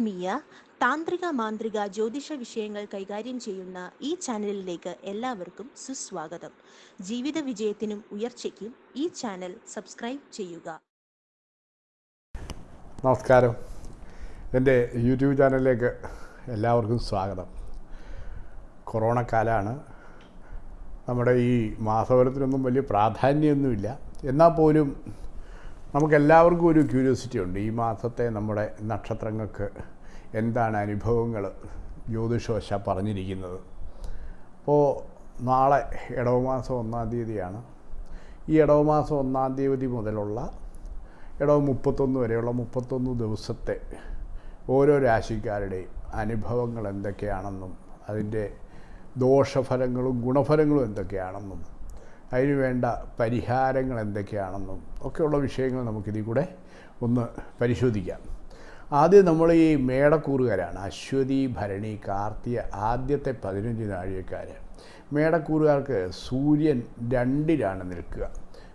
ആത്മീയ താന്ത്രിക മാന്ത്രിക ജ്യോതിഷ വിഷയങ്ങൾ കൈകാര്യം ചെയ്യുന്ന ഈ ചാനലിലേക്ക് എല്ലാവർക്കും സുസ്വാഗതം. ജീവിത വിജയത്തിനും ഉയർച്ചയ്ക്കും ഈ ചാനൽ സബ്സ്ക്രൈബ് ചെയ്യുക. നമസ്കാരം. എന്റെ യൂട്യൂബ് ചാനലിലേക്ക് എല്ലാവർക്കും സ്വാഗതം. കൊറോണ കാലമാണ്. നമ്മുടെ ഈ മാസഫലത്തിനൊന്നും വലിയ പ്രാധാന്യമൊന്നുമില്ല. എന്നാൽ പോലും നമുക്കെല്ലാവർക്കും ഒരു ക്യൂരിയോസിറ്റി ഉണ്ട്. ഈ മാസത്തെ നമ്മുടെ നക്ഷത്രങ്ങൾക്ക് എന്താണ് അനുഭവങ്ങൾ? ജ്യോതിഷവശ പറഞ്ഞിരിക്കുന്നത്. അപ്പോൾ നാളെ ഇടവമാസം ഒന്നാം തീയതിയാണ്. ഈ ഇടവമാസം ഒന്നാം തീയതി മുതലുള്ള ഇടവ് മുപ്പത്തൊന്ന് വരെയുള്ള മുപ്പത്തൊന്ന് ദിവസത്തെ ഓരോ രാശിക്കാരുടെയും അനുഭവങ്ങൾ എന്തൊക്കെയാണെന്നും അതിന്റെ ദോഷഫലങ്ങളും ഗുണഫലങ്ങളും എന്തൊക്കെയാണെന്നും അതിന് വേണ്ട പരിഹാരങ്ങൾ എന്തൊക്കെയാണെന്നും ഒക്കെയുള്ള വിഷയങ്ങൾ നമുക്കിതിൽ കൂടെ ഒന്ന് പരിശോധിക്കാം. ആദ്യം നമ്മൾ ഈ മേടക്കൂറുകാരാണ്. അശ്വതി ഭരണി കാർത്തിക ആദ്യത്തെ പതിനഞ്ച് നാഴികക്കാർ മേടക്കൂറുകാർക്ക് സൂര്യൻ രണ്ടിലാണ് നിൽക്കുക.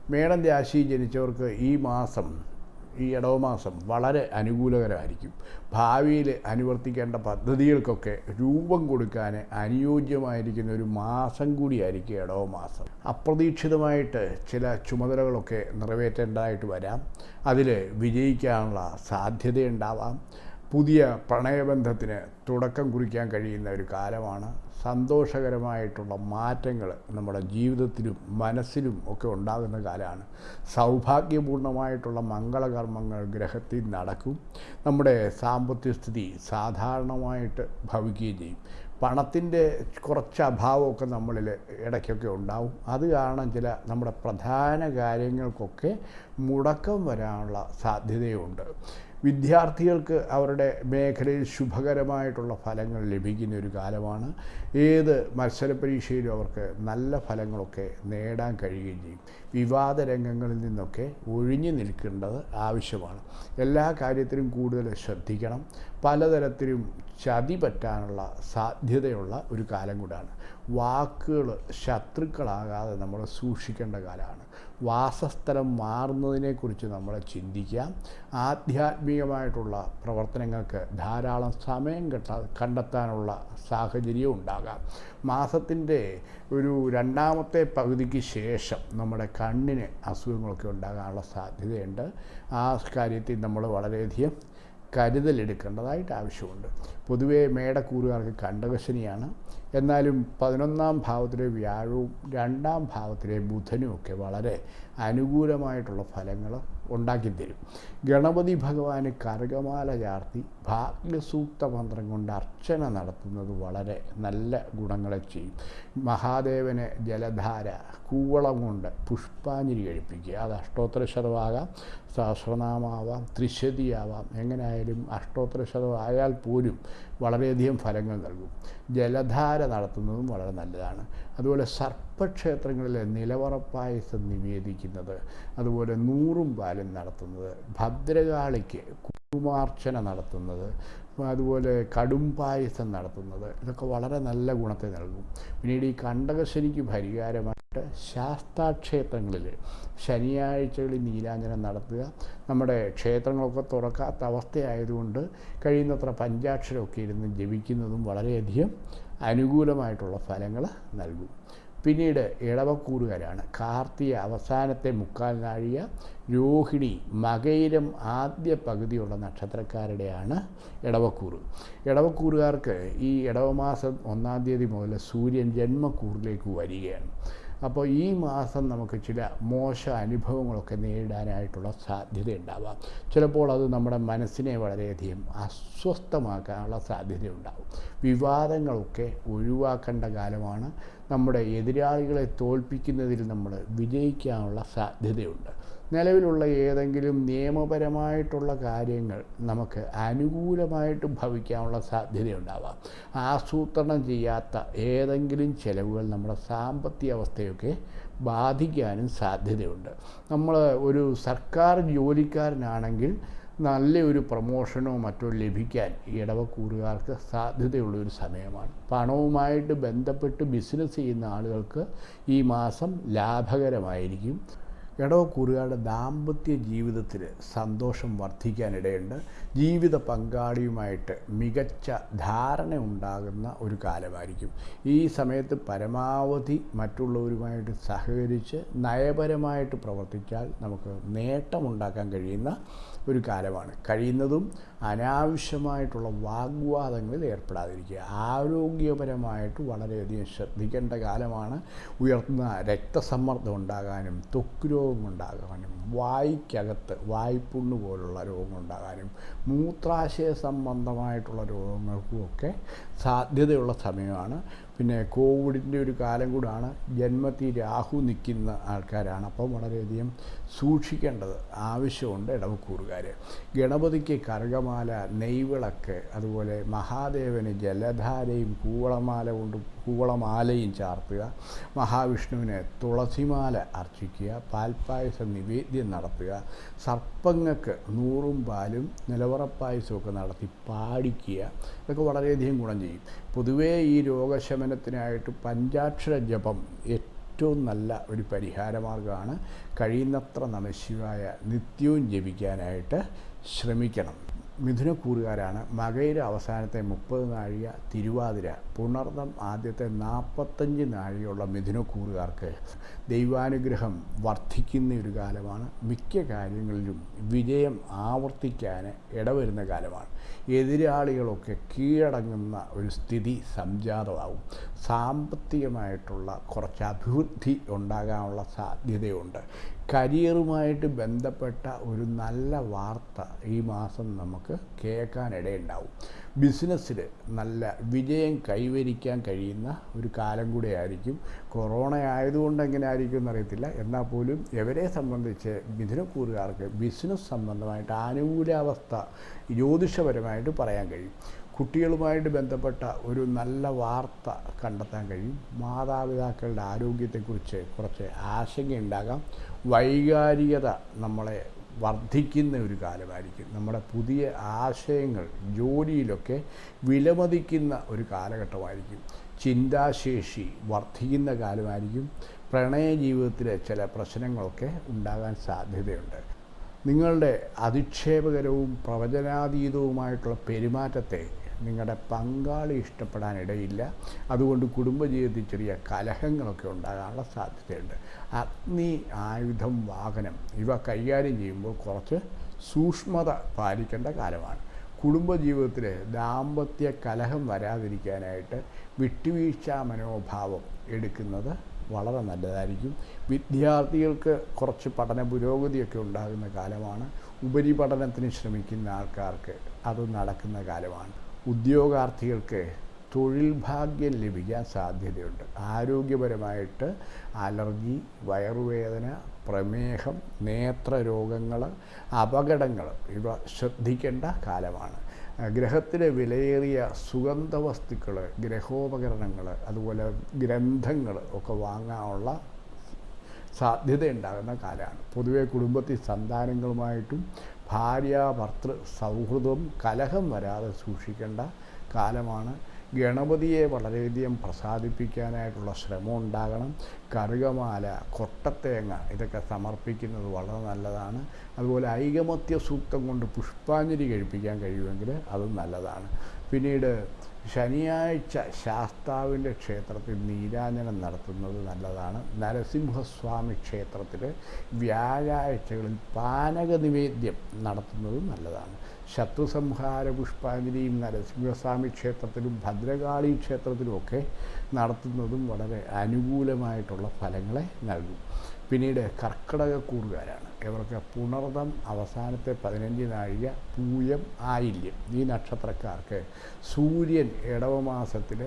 മേടം രാശി ജനിച്ചവർക്ക് ഈ മാസം ഈ ഇടവമാസം വളരെ അനുകൂലകരമായിരിക്കും. ഭാവിയിൽ അനുവർത്തിക്കേണ്ട പദ്ധതികൾക്കൊക്കെ രൂപം കൊടുക്കാൻ അനുയോജ്യമായിരിക്കുന്ന ഒരു മാസം കൂടിയായിരിക്കും ഇടവമാസം. അപ്രതീക്ഷിതമായിട്ട് ചില ചുമതലകളൊക്കെ നിറവേറ്റേണ്ടതായിട്ട് വരാം. അതിൽ വിജയിക്കാനുള്ള സാധ്യതയുണ്ടാവാം. പുതിയ പ്രണയബന്ധത്തിന് തുടക്കം കുറിക്കാൻ കഴിയുന്ന ഒരു കാലമാണ്. സന്തോഷകരമായിട്ടുള്ള മാറ്റങ്ങൾ നമ്മുടെ ജീവിതത്തിലും മനസ്സിലും ഒക്കെ ഉണ്ടാകുന്ന കാലമാണ്. സൗഭാഗ്യപൂർണമായിട്ടുള്ള മംഗളകർമ്മങ്ങൾ ഗ്രഹത്തിൽ നടക്കും. നമ്മുടെ സാമ്പത്തിക സ്ഥിതി സാധാരണമായിട്ട് ഭവിക്കുകയും ചെയ്യും. പണത്തിന്റെ കുറച്ച് അഭാവമൊക്കെ നമ്മളിൽ ഇടയ്ക്കൊക്കെ ഉണ്ടാവും. അത് കാരണം ചില നമ്മുടെ പ്രധാന കാര്യങ്ങൾക്കൊക്കെ മുടക്കം വരാനുള്ള സാധ്യതയുണ്ട്. വിദ്യാർത്ഥികൾക്ക് അവരുടെ മേഖലയിൽ ശുഭകരമായിട്ടുള്ള ഫലങ്ങൾ ലഭിക്കുന്ന ഒരു കാലമാണ്. ഏത് മത്സര പരീക്ഷയിലും അവർക്ക് നല്ല ഫലങ്ങളൊക്കെ നേടാൻ കഴിയുകയും ചെയ്യും. വിവാദ രംഗങ്ങളിൽ നിന്നൊക്കെ ഒഴിഞ്ഞു നിൽക്കേണ്ടത് ആവശ്യമാണ്. എല്ലാ കാര്യത്തിലും കൂടുതൽ ശ്രദ്ധിക്കണം. പലതരത്തിലും ചതി പറ്റാനുള്ള സാധ്യതയുള്ള ഒരു കാലം കൂടാണ്. വാക്കുകൾ ശത്രുക്കളാകാതെ നമ്മൾ സൂക്ഷിക്കേണ്ട കാലമാണ്. വാസസ്ഥലം മാറുന്നതിനെക്കുറിച്ച് നമ്മൾ ചിന്തിക്കാം ആധ്യാത്മികമായിട്ടുള്ള പ്രവർത്തനങ്ങൾക്ക് ധാരാളം സമയം കെട്ട കണ്ടെത്താനുള്ള സാഹചര്യം ഉണ്ടാകാം. മാസത്തിന്റെ ഒരു രണ്ടാമത്തെ പകുതിക്ക് ശേഷം നമ്മുടെ കണ്ണിന് അസുഖങ്ങളൊക്കെ ഉണ്ടാകാനുള്ള സാധ്യതയുണ്ട്. ആ കാര്യത്തിൽ നമ്മൾ വളരെയധികം കരുതലെടുക്കേണ്ടതായിട്ട് ആവശ്യമുണ്ട്. പൊതുവേ മേടക്കൂറുകാർക്ക് കണ്ടകശനിയാണ്. എന്നാലും പതിനൊന്നാം ഭാവത്തിലെ വ്യാഴവും രണ്ടാം ഭാവത്തിലെ ബുധനും ഒക്കെ വളരെ അനുകൂലമായിട്ടുള്ള ഫലങ്ങൾ ഉണ്ടാക്കിത്തരും. ഗണപതി ഭഗവാന് കർഗമാല ചാർത്തി ഭാഗ്യസൂക്ത മന്ത്രം കൊണ്ട് അർച്ചന നടത്തുന്നത് വളരെ നല്ല ഗുണങ്ങളെ ചെയ്യും. മഹാദേവന് ജലധാര കൂവളം കൊണ്ട് പുഷ്പാഞ്ജലി കഴിപ്പിക്കുക. അത് അഷ്ടോത്തരശതമാകാം സഹസ്രനാമാവാം ത്രിശതിയാവാം. എങ്ങനെയായാലും അഷ്ടോത്തര ശതമായാൽ പോലും വളരെയധികം ഫലങ്ങൾ നൽകും. ജലധാര നടത്തുന്നതും വളരെ നല്ലതാണ്. അതുപോലെ സർപ്പക്ഷേത്രങ്ങളിൽ നിലവറപ്പായസം നിവേദിക്കുന്നത് അതുപോലെ നൂറും പാലും നടത്തുന്നത് ഭദ്രകാളിക്ക് കുമാർച്ചന നടത്തുന്നത് അതുപോലെ കടും പായസം നടത്തുന്നത്. ഇതൊക്കെ വളരെ നല്ല ഗുണത്തെ നൽകും. പിന്നീട് ഈ കണ്ടകശനിക്ക് പരിഹാരമായിട്ട് ശാസ്താക്ഷേത്രങ്ങളിൽ ശനിയാഴ്ചകളിൽ നീലാഞ്ജനം നടത്തുക. നമ്മുടെ ക്ഷേത്രങ്ങളൊക്കെ തുറക്കാത്ത അവസ്ഥയായതുകൊണ്ട് കഴിയുന്നത്ര പഞ്ചാക്ഷരമൊക്കെ ഇരുന്ന് ജപിക്കുന്നതും വളരെയധികം അനുകൂലമായിട്ടുള്ള ഫലങ്ങൾ നൽകും. പിന്നീട് ഇളവക്കൂറുകാരാണ്. കാർത്തിക അവസാനത്തെ മുക്കാൽ നാഴിക രോഹിണി മകയിലും ആദ്യ പകുതിയുള്ള നക്ഷത്രക്കാരുടെയാണ് ഇടവക്കൂറ് ഇടവക്കൂറുകാർക്ക് ഈ ഇടവമാസം ഒന്നാം തീയതി മുതൽ സൂര്യൻ ജന്മക്കൂറിലേക്ക് വരികയാണ്. അപ്പോൾ ഈ മാസം നമുക്ക് ചില മോശ അനുഭവങ്ങളൊക്കെ നേരിടാനായിട്ടുള്ള സാധ്യത ഉണ്ടാവാം. ചിലപ്പോൾ അത് നമ്മുടെ മനസ്സിനെ വളരെയധികം അസ്വസ്ഥമാക്കാനുള്ള സാധ്യതയുണ്ടാവും. വിവാദങ്ങളൊക്കെ ഒഴിവാക്കേണ്ട കാലമാണ്. നമ്മുടെ എതിരാളികളെ തോൽപ്പിക്കുന്നതിൽ നമ്മൾ വിജയിക്കാനുള്ള സാധ്യതയുണ്ട്. നിലവിലുള്ള ഏതെങ്കിലും നിയമപരമായിട്ടുള്ള കാര്യങ്ങൾ നമുക്ക് അനുകൂലമായിട്ട് ഭവിക്കാനുള്ള സാധ്യതയുണ്ടാവാം. ആസൂത്രണം ചെയ്യാത്ത ഏതെങ്കിലും ചിലവുകൾ നമ്മുടെ സാമ്പത്തിക അവസ്ഥയൊക്കെ ബാധിക്കാനും സാധ്യതയുണ്ട്. നമ്മൾ ഒരു സർക്കാർ ജോലിക്കാരനാണെങ്കിൽ നല്ലൊരു പ്രൊമോഷനോ മറ്റോ ലഭിക്കാൻ ഇടവക്കൂറുകാർക്ക് സാധ്യതയുള്ള ഒരു സമയമാണ്. പണവുമായിട്ട് ബന്ധപ്പെട്ട് ബിസിനസ് ചെയ്യുന്ന ആളുകൾക്ക് ഈ മാസം ലാഭകരമായിരിക്കും. ഇടവക്കൂറുകാരുടെ ദാമ്പത്യ ജീവിതത്തിൽ സന്തോഷം വർദ്ധിക്കാനിടയുണ്ട്. ജീവിത പങ്കാളിയുമായിട്ട് മികച്ച ധാരണ ഉണ്ടാകുന്ന ഒരു കാലമായിരിക്കും. ഈ സമയത്ത് പരമാവധി മറ്റുള്ളവരുമായിട്ട് സഹകരിച്ച് നയപരമായിട്ട് പ്രവർത്തിച്ചാൽ നമുക്ക് നേട്ടമുണ്ടാക്കാൻ കഴിയുന്ന ഒരു കാലമാണ് കഴിയുന്നതും അനാവശ്യമായിട്ടുള്ള വാഗ്വാദങ്ങളിൽ ഏർപ്പെടാതിരിക്കുക. ആരോഗ്യപരമായിട്ട് വളരെയധികം ശ്രദ്ധിക്കേണ്ട കാലമാണ് ഉയർന്ന രക്തസമ്മർദ്ദം ഉണ്ടാകാനും ത്വക്ക് രോഗം ഉണ്ടാകാനും വായ്പുണ്ണു പോലുള്ള രോഗങ്ങൾ ഉണ്ടാകാനും മൂത്രാശയ സംബന്ധമായിട്ടുള്ള രോഗങ്ങൾക്കും ഒക്കെ സാധ്യതയുള്ള സമയമാണ്. പിന്നെ കോവിഡിന്റെ ഒരു കാലം കൂടാണ് ജന്മത്തിൽ രാഹു നിൽക്കുന്ന ആൾക്കാരാണ്. അപ്പം വളരെയധികം സൂക്ഷിക്കേണ്ടത് ആവശ്യമുണ്ട് ഇടവക്കൂറുകാർ ഗണപതിക്ക് കറുകമാല നെയ്വിളക്ക് അതുപോലെ മഹാദേവന് ജലധാരയും കൂവളമാല കൊണ്ട് കൂവളമാലയും ചാർത്തുക മഹാവിഷ്ണുവിനെ തുളസിമാല അർച്ചിക്കുക പാൽപ്പായസം നിവേദ്യം നടത്തുക സർപ്പങ്ങൾക്ക് നൂറും പാലും നിലവറപ്പായസമൊക്കെ നടത്തി പാടിക്കുക ഇതൊക്കെ വളരെയധികം ഗുണം ചെയ്യും. പൊതുവേ ഈ രോഗശമനത്തിനായിട്ട് പഞ്ചാക്ഷര ജപം ഏറ്റവും നല്ല ഒരു പരിഹാരമാർഗമാണ് കഴിയുന്നത്ര നമശിവായ നിത്യവും ജപിക്കാനായിട്ട് ശ്രമിക്കണം. മിഥുനക്കൂറുകാരാണ്. മകയിലെ അവസാനത്തെ മുപ്പത് നാഴിക തിരുവാതിര. പുണർന്നം ആദ്യത്തെ നാൽപ്പത്തഞ്ച് നാഴികയുള്ള മിഥുനക്കൂറുകാർക്ക് ദൈവാനുഗ്രഹം വർദ്ധിക്കുന്ന ഒരു കാലമാണ്. മിക്ക കാര്യങ്ങളിലും വിജയം ആവർത്തിക്കാൻ ഇടവരുന്ന കാലമാണ്. എതിരാളികളൊക്കെ കീഴടങ്ങുന്ന ഒരു സ്ഥിതി സംജാതമാവും സാമ്പത്തികമായിട്ടുള്ള കുറച്ച് അഭിവൃദ്ധി ഉണ്ടാകാനുള്ള സാധ്യതയുണ്ട്. കരിയറുമായിട്ട് ബന്ധപ്പെട്ട ഒരു നല്ല വാർത്ത ഈ മാസം നമുക്ക് കേൾക്കാനിടയുണ്ടാവും. ബിസിനസ്സിൽ നല്ല വിജയം കൈവരിക്കാൻ കഴിയുന്ന ഒരു കാലം കൂടെ ആയിരിക്കും കൊറോണ ആയതുകൊണ്ട് എങ്ങനെ ആയിരിക്കും എന്നറിയത്തില്ല. എന്നാൽ പോലും ഇവരെ സംബന്ധിച്ച് മിഥുനക്കൂറുകാർക്ക് ബിസിനസ് സംബന്ധമായിട്ട് ആനുകൂലാവസ്ഥ ജ്യോതിഷപരമായിട്ട് പറയാൻ കഴിയും. കുട്ടികളുമായിട്ട് ബന്ധപ്പെട്ട ഒരു നല്ല വാർത്ത കണ്ടെത്താൻ കഴിയും. മാതാപിതാക്കളുടെ ആരോഗ്യത്തെക്കുറിച്ച് കുറച്ച് ആശങ്കയുണ്ടാകാം. വൈകാരികത നമ്മളെ വർദ്ധിക്കുന്ന ഒരു കാലമായിരിക്കും. നമ്മുടെ പുതിയ ആശയങ്ങൾ ജോലിയിലൊക്കെ വിലമതിക്കുന്ന ഒരു കാലഘട്ടമായിരിക്കും. ചിന്താശേഷി വർദ്ധിക്കുന്ന കാലമായിരിക്കും. പ്രണയ ജീവിതത്തിലെ ചില പ്രശ്നങ്ങളൊക്കെ ഉണ്ടാകാൻ സാധ്യതയുണ്ട്. നിങ്ങളുടെ അധിക്ഷേപകരവും പ്രവചനാതീതവുമായിട്ടുള്ള പെരുമാറ്റത്തെ നിങ്ങളുടെ പങ്കാളി ഇഷ്ടപ്പെടാനിടയില്ല. അതുകൊണ്ട് കുടുംബജീവിതത്തിൽ ചെറിയ കലഹങ്ങളൊക്കെ ഉണ്ടാകാനുള്ള സാധ്യതയുണ്ട്. അഗ്നി ആയുധം വാഹനം ഇവ കൈകാര്യം ചെയ്യുമ്പോൾ കുറച്ച് സൂക്ഷ്മത പാലിക്കേണ്ട കാലമാണ്. കുടുംബജീവിതത്തിൽ ദാമ്പത്യ കലഹം വരാതിരിക്കാനായിട്ട് വിട്ടുവീഴ്ച മനോഭാവം എടുക്കുന്നത് വളരെ നല്ലതായിരിക്കും. വിദ്യാർത്ഥികൾക്ക് കുറച്ച് പഠന പുരോഗതിയൊക്കെ ഉണ്ടാകുന്ന കാലമാണ്. ഉപരിപഠനത്തിന് ശ്രമിക്കുന്ന ആൾക്കാർക്ക് അത് നടക്കുന്ന കാലമാണ്. ഉദ്യോഗാർത്ഥികൾക്ക് തൊഴിൽ ഭാഗ്യം ലഭിക്കാൻ സാധ്യതയുണ്ട്. ആരോഗ്യപരമായിട്ട് അലർജി വയറുവേദന പ്രമേഹം നേത്രരോഗങ്ങൾ അപകടങ്ങൾ ഇവ ശ്രദ്ധിക്കേണ്ട കാലമാണ്. ഗ്രഹത്തിലെ വിലയേറിയ സുഗന്ധ വസ്തുക്കൾ ഗ്രഹോപകരണങ്ങൾ അതുപോലെ ഗ്രന്ഥങ്ങൾ ഒക്കെ വാങ്ങാനുള്ള സാധ്യതയുണ്ടാകുന്ന കാലമാണ്. പൊതുവെ കുടുംബത്തിൽ സന്താനങ്ങളുമായിട്ടും ഭാര്യ ഭർത്തൃ സൗഹൃദം കലഹം വരാതെ സൂക്ഷിക്കേണ്ട കാലമാണ്. ഗണപതിയെ വളരെയധികം പ്രസാദിപ്പിക്കാനായിട്ടുള്ള ശ്രമം ഉണ്ടാകണം. കറുകമാല കൊട്ടത്തേങ്ങ ഇതൊക്കെ സമർപ്പിക്കുന്നത് വളരെ നല്ലതാണ്. അതുപോലെ ഐകമത്യ സൂക്തം കൊണ്ട് പുഷ്പാഞ്ജലി കഴിപ്പിക്കാൻ കഴിയുമെങ്കിൽ അതും നല്ലതാണ്. പിന്നീട് ശനിയാഴ്ച ശാസ്താവിന്റെ ക്ഷേത്രത്തിൽ നീരാഞ്ജനം നടത്തുന്നത് നല്ലതാണ്. നരസിംഹസ്വാമി ക്ഷേത്രത്തിൽ വ്യാഴാഴ്ചകളിൽ പാനക നിവേദ്യം നടത്തുന്നത് നല്ലതാണ്. ശത്രുസംഹാര പുഷ്പാഞ്ജലിയും നരസിംഹസ്വാമി ക്ഷേത്രത്തിലും ഭദ്രകാളി ക്ഷേത്രത്തിലുമൊക്കെ നടത്തുന്നതും വളരെ അനുകൂലമായിട്ടുള്ള ഫലങ്ങളെ നൽകും. പിന്നീട് കർക്കിടകക്കൂറുകാരാണ് ഇവർക്ക് പുണർദം അവസാനത്തെ പതിനഞ്ച് നാഴിക പൂയം ആയില്യം. ഈ നക്ഷത്രക്കാർക്ക് സൂര്യൻ ഇടവമാസത്തിൽ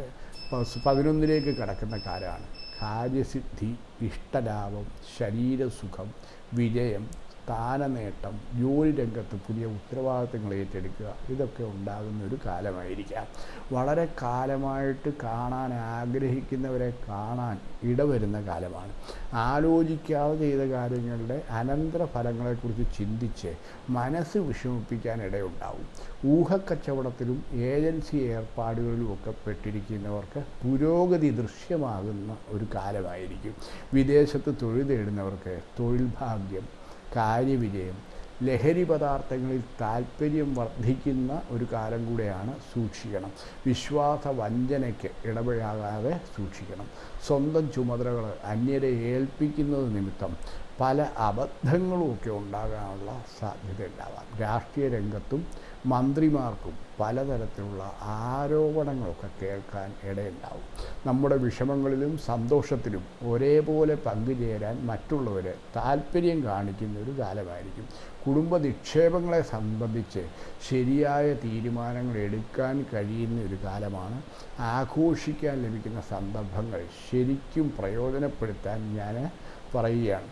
പതിനൊന്നിലേക്ക് കടക്കുന്ന കാലമാണ്. കാര്യസിദ്ധി ഇഷ്ടലാഭം ശരീരസുഖം വിജയം സ്ഥാനനേട്ടം ജോലി രംഗത്ത് പുതിയ ഉത്തരവാദിത്തങ്ങൾ ഏറ്റെടുക്കുക ഇതൊക്കെ ഉണ്ടാകുന്ന ഒരു കാലമായിരിക്കാം. വളരെ കാലമായിട്ട് കാണാൻ ആഗ്രഹിക്കുന്നവരെ കാണാൻ ഇടവരുന്ന കാലമാണ്. ആലോചിക്കാതെ ചെയ്ത കാര്യങ്ങളുടെ അനന്തര ഫലങ്ങളെക്കുറിച്ച് ചിന്തിച്ച് മനസ്സ് വിഷമിപ്പിക്കാൻ ഇടയുണ്ടാവും. ഊഹക്കച്ചവടത്തിലും ഏജൻസി ഏർപ്പാടുകളിലും ഒക്കെ പെട്ടിരിക്കുന്നവർക്ക് പുരോഗതി ദൃശ്യമാകുന്ന ഒരു കാലമായിരിക്കും. വിദേശത്ത് തൊഴിൽ തേടുന്നവർക്ക് തൊഴിൽ ഭാഗ്യം കാര്യവിജയം. ലഹരി പദാർത്ഥങ്ങളിൽ താല്പര്യം വർദ്ധിക്കുന്ന ഒരു കാലം കൂടെയാണ് സൂക്ഷിക്കണം. വിശ്വാസ വഞ്ചനയ്ക്ക് ഇടപഴകാതെ സൂക്ഷിക്കണം. സ്വന്തം ചുമതലകൾ അന്യരെ ഏൽപ്പിക്കുന്നത് നിമിത്തം പല അബദ്ധങ്ങളുമൊക്കെ ഉണ്ടാകാനുള്ള സാധ്യത ഉണ്ടാവാം രാഷ്ട്രീയ രംഗത്തും മന്ത്രിമാർക്കും പലതരത്തിലുള്ള ആരോപണങ്ങളൊക്കെ കേൾക്കാൻ ഇടയുണ്ടാവും. നമ്മുടെ വിഷമങ്ങളിലും സന്തോഷത്തിലും ഒരേപോലെ പങ്കുചേരാൻ മറ്റുള്ളവർ താല്പര്യം കാണിക്കുന്ന ഒരു കാലമായിരിക്കും. കുടുംബ നിക്ഷേപങ്ങളെ സംബന്ധിച്ച് ശരിയായ തീരുമാനങ്ങൾ എടുക്കാൻ കഴിയുന്ന ഒരു കാലമാണ്. ആഘോഷിക്കാൻ ലഭിക്കുന്ന സന്ദർഭങ്ങൾ ശരിക്കും പ്രയോജനപ്പെടുത്താൻ ഞാൻ പറയുകയാണ്.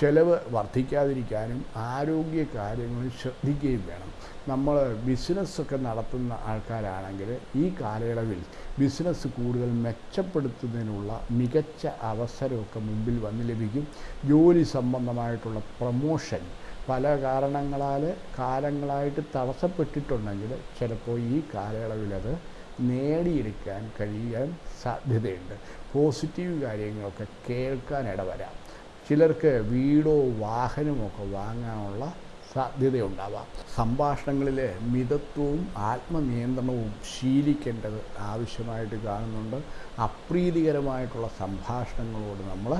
ചിലവ് വർദ്ധിക്കാതിരിക്കാനും ആരോഗ്യ കാര്യങ്ങളിൽ ശ്രദ്ധിക്കുകയും വേണം. നമ്മൾ ബിസിനസ്സൊക്കെ നടത്തുന്ന ആൾക്കാരാണെങ്കിൽ ഈ കാലയളവിൽ ബിസിനസ് കൂടുതൽ മെച്ചപ്പെടുത്തുന്നതിനുള്ള മികച്ച അവസരമൊക്കെ മുമ്പിൽ വന്ന് ലഭിക്കും. ജോലി സംബന്ധമായിട്ടുള്ള പ്രമോഷൻ പല കാരണങ്ങളാൽ കാലങ്ങളായിട്ട് തടസ്സപ്പെട്ടിട്ടുണ്ടെങ്കിൽ ചിലപ്പോൾ ഈ കാലയളവിലത് നേടിയെടുക്കാൻ കഴിയാൻ സാധ്യതയുണ്ട്. പോസിറ്റീവ് കാര്യങ്ങളൊക്കെ കേൾക്കാൻ ഇടവരാം. ചിലർക്ക് വീടോ വാഹനമോ ഒക്കെ വാങ്ങാനുള്ള സാധ്യതയുണ്ടാവാം. സംഭാഷണങ്ങളിൽ മിതത്വവും ആത്മനിയന്ത്രണവും ശീലിക്കേണ്ടത് ആവശ്യമായിട്ട് കാണുന്നുണ്ട്. അപ്രീതികരമായിട്ടുള്ള സംഭാഷണങ്ങളോട് നമ്മൾ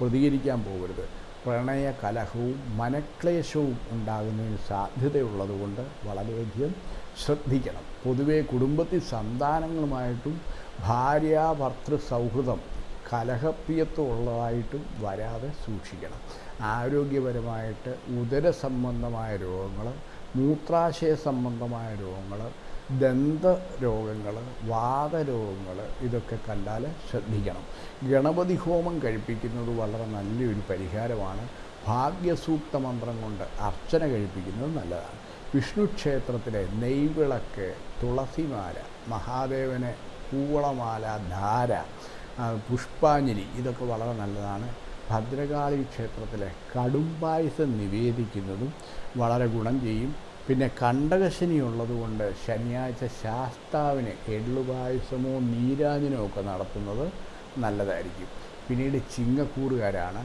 പ്രതികരിക്കാൻ പോകരുത്. പ്രണയ കലഹവും മനക്ലേശവും ഉണ്ടാകുന്നതിന് സാധ്യതയുള്ളതുകൊണ്ട് വളരെയധികം ശ്രദ്ധിക്കണം. പൊതുവേ കുടുംബത്തിൽ സന്താനങ്ങളുമായിട്ടും ഭാര്യ ഭർത്തൃ സൗഹൃദം കലഹപ്രിയത്വമുള്ളതായിട്ടും വരാതെ സൂക്ഷിക്കണം. ആരോഗ്യപരമായിട്ട് ഉദര സംബന്ധമായ രോഗങ്ങൾ മൂത്രാശയ സംബന്ധമായ രോഗങ്ങൾ ദന്ത രോഗങ്ങൾ വാതരോഗങ്ങൾ ഇതൊക്കെ കണ്ടാൽ ശ്രദ്ധിക്കണം. ഗണപതി ഹോമം കഴിപ്പിക്കുന്നത് വളരെ നല്ലൊരു പരിഹാരമാണ്. ഭാഗ്യസൂക്ത മന്ത്രം കൊണ്ട് അർച്ചന കഴിപ്പിക്കുന്നത് നല്ലതാണ്. വിഷ്ണു ക്ഷേത്രത്തിലെ നെയ്വിളക്ക് തുളസിമാല മഹാദേവനെ പൂവളമാല ധാര പുഷ്പാഞ്ജലി. ഇതൊക്കെ വളരെ നല്ലതാണ്. ഭദ്രകാളി ക്ഷേത്രത്തിലെ കടുംപായസം നിവേദിക്കുന്നതും വളരെ ഗുണം ചെയ്യും. പിന്നെ കണ്ടകശനി ഉള്ളതുകൊണ്ട് ശനിയാഴ്ച ശാസ്താവിന് എള്ളുപായസമോ നീരാജനോ ഒക്കെ നടത്തുന്നത് നല്ലതായിരിക്കും. പിന്നീട് ചിങ്ങക്കൂറുകാരാണ്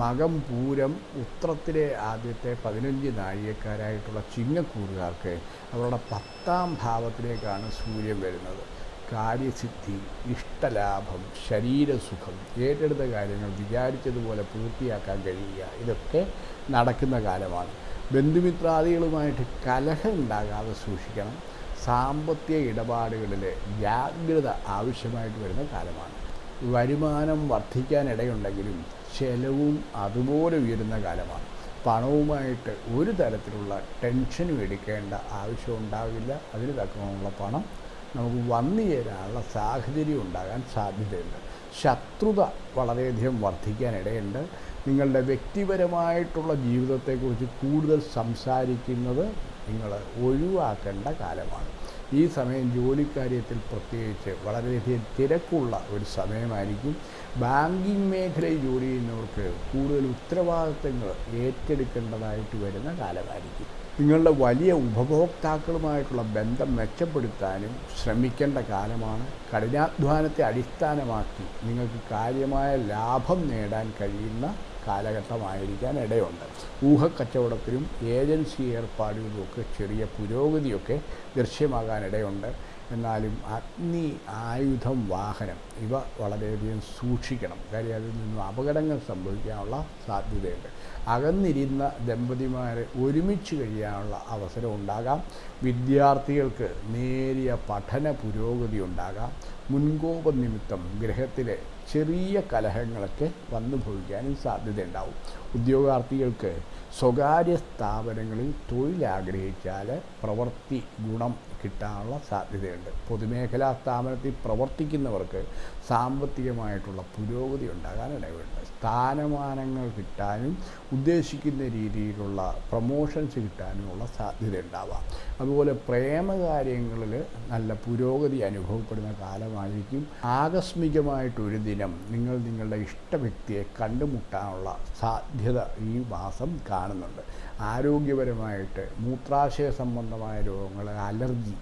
മകം പൂരം ഉത്രത്തിലെ ആദ്യത്തെ പതിനഞ്ച് നാഴികക്കാരായിട്ടുള്ള ചിങ്ങക്കൂറുകാർക്ക് അവരുടെ പത്താം ഭാവത്തിലേക്കാണ് സൂര്യൻ വരുന്നത്. കാര്യസിദ്ധി ഇഷ്ടലാഭം ശരീരസുഖം ഏറ്റെടുത്ത കാര്യങ്ങൾ വിചാരിച്ചതുപോലെ പൂർത്തിയാക്കാൻ കഴിയുക. ഇതൊക്കെ നടക്കുന്ന കാലമാണ്. ബന്ധുമിത്രാദികളുമായിട്ട് കലഹം ഉണ്ടാകാതെ സൂക്ഷിക്കണം. സാമ്പത്തിക ഇടപാടുകളിൽ ജാഗ്രത ആവശ്യമായിട്ട് വരുന്ന കാലമാണ്. വരുമാനം വർദ്ധിക്കാനിടയുണ്ടെങ്കിലും ചെലവും അതുപോലെ ഉയരുന്ന കാലമാണ്. പണവുമായിട്ട് ഒരു തരത്തിലുള്ള ടെൻഷനും എടുക്കേണ്ട ആവശ്യം ഉണ്ടാകില്ല അതിന് തക്കമുള്ള പണം നമുക്ക് വന്നു ചേരാനുള്ള സാഹചര്യം ഉണ്ടാകാൻ സാധ്യതയുണ്ട്. ശത്രുത വളരെയധികം വർദ്ധിക്കാനിടയുണ്ട്. നിങ്ങളുടെ വ്യക്തിപരമായിട്ടുള്ള ജീവിതത്തെക്കുറിച്ച് കൂടുതൽ സംസാരിക്കുന്നത് നിങ്ങൾ ഒഴിവാക്കേണ്ട കാലമാണ്. ഈ സമയം ജോലിക്കാര്യത്തിൽ പ്രത്യേകിച്ച് വളരെയധികം തിരക്കുള്ള ഒരു സമയമായിരിക്കും. ബാങ്കിങ് മേഖലയിൽ ജോലി ചെയ്യുന്നവർക്ക് കൂടുതൽ ഉത്തരവാദിത്തങ്ങൾ ഏറ്റെടുക്കേണ്ടതായിട്ട് വരുന്ന കാലമായിരിക്കും. നിങ്ങളുടെ വലിയ ഉപഭോക്താക്കളുമായിട്ടുള്ള ബന്ധം മെച്ചപ്പെടുത്താനും ശ്രമിക്കേണ്ട കാലമാണ്. കഠിനാധ്വാനത്തെ അടിസ്ഥാനമാക്കി നിങ്ങൾക്ക് കാര്യമായ ലാഭം നേടാൻ കഴിയുന്ന കാലഘട്ടമായിരിക്കാൻ ഇടയുണ്ട്. ഊഹക്കച്ചവടത്തിലും ഏജൻസി ഏർപ്പാടുകളിലുമൊക്കെ ചെറിയ പുരോഗതിയൊക്കെ ദൃശ്യമാകാൻ ഇടയുണ്ട്. എന്നാലും അഗ്നി ആയുധം വാഹനം ഇവ വളരെയധികം സൂക്ഷിക്കണം. കാര്യം അതിൽ നിന്നും അപകടങ്ങൾ സംഭവിക്കാനുള്ള സാധ്യതയുണ്ട്. അകന്നിരുന്ന ദമ്പതിമാരെ ഒരുമിച്ച് കഴിയാനുള്ള അവസരം ഉണ്ടാകാം. വിദ്യാർത്ഥികൾക്ക് നേരിയ പഠന പുരോഗതി ഉണ്ടാകാം. മുൻകോപ നിമിത്തം ഗ്രഹത്തിലെ ചെറിയ കലഹങ്ങളൊക്കെ വന്നു ഭവിക്കാനും സാധ്യതയുണ്ടാവും. ഉദ്യോഗാർത്ഥികൾക്ക് സ്വകാര്യ സ്ഥാപനങ്ങളിൽ തൊഴിലാഗ്രഹിച്ചാൽ പ്രവൃത്തി ഗുണം കിട്ടാനുള്ള സാധ്യതയുണ്ട്. പൊതുമേഖലാ സ്ഥാപനത്തിൽ പ്രവർത്തിക്കുന്നവർക്ക് സാമ്പത്തികമായിട്ടുള്ള പുരോഗതി ഉണ്ടാകാൻ ഇടയുണ്ട്. സ്ഥാനമാനങ്ങൾ കിട്ടാനും ഉദ്ദേശിക്കുന്ന രീതിയിലുള്ള പ്രൊമോഷൻസ് കിട്ടാനുമുള്ള സാധ്യത ഉണ്ടാവാം. അതുപോലെ പ്രേമകാര്യങ്ങളിൽ നല്ല പുരോഗതി അനുഭവപ്പെടുന്ന കാലമായിരിക്കും. ആകസ്മികമായിട്ടൊരു ദിനം നിങ്ങൾ നിങ്ങളുടെ ഇഷ്ട വ്യക്തിയെ കണ്ടുമുട്ടാനുള്ള സാധ്യത ഈ മാസം കാണുന്നുണ്ട്. ആരോഗ്യപരമായിട്ട് മൂത്രാശയ സംബന്ധമായ രോഗങ്ങൾ അലർജി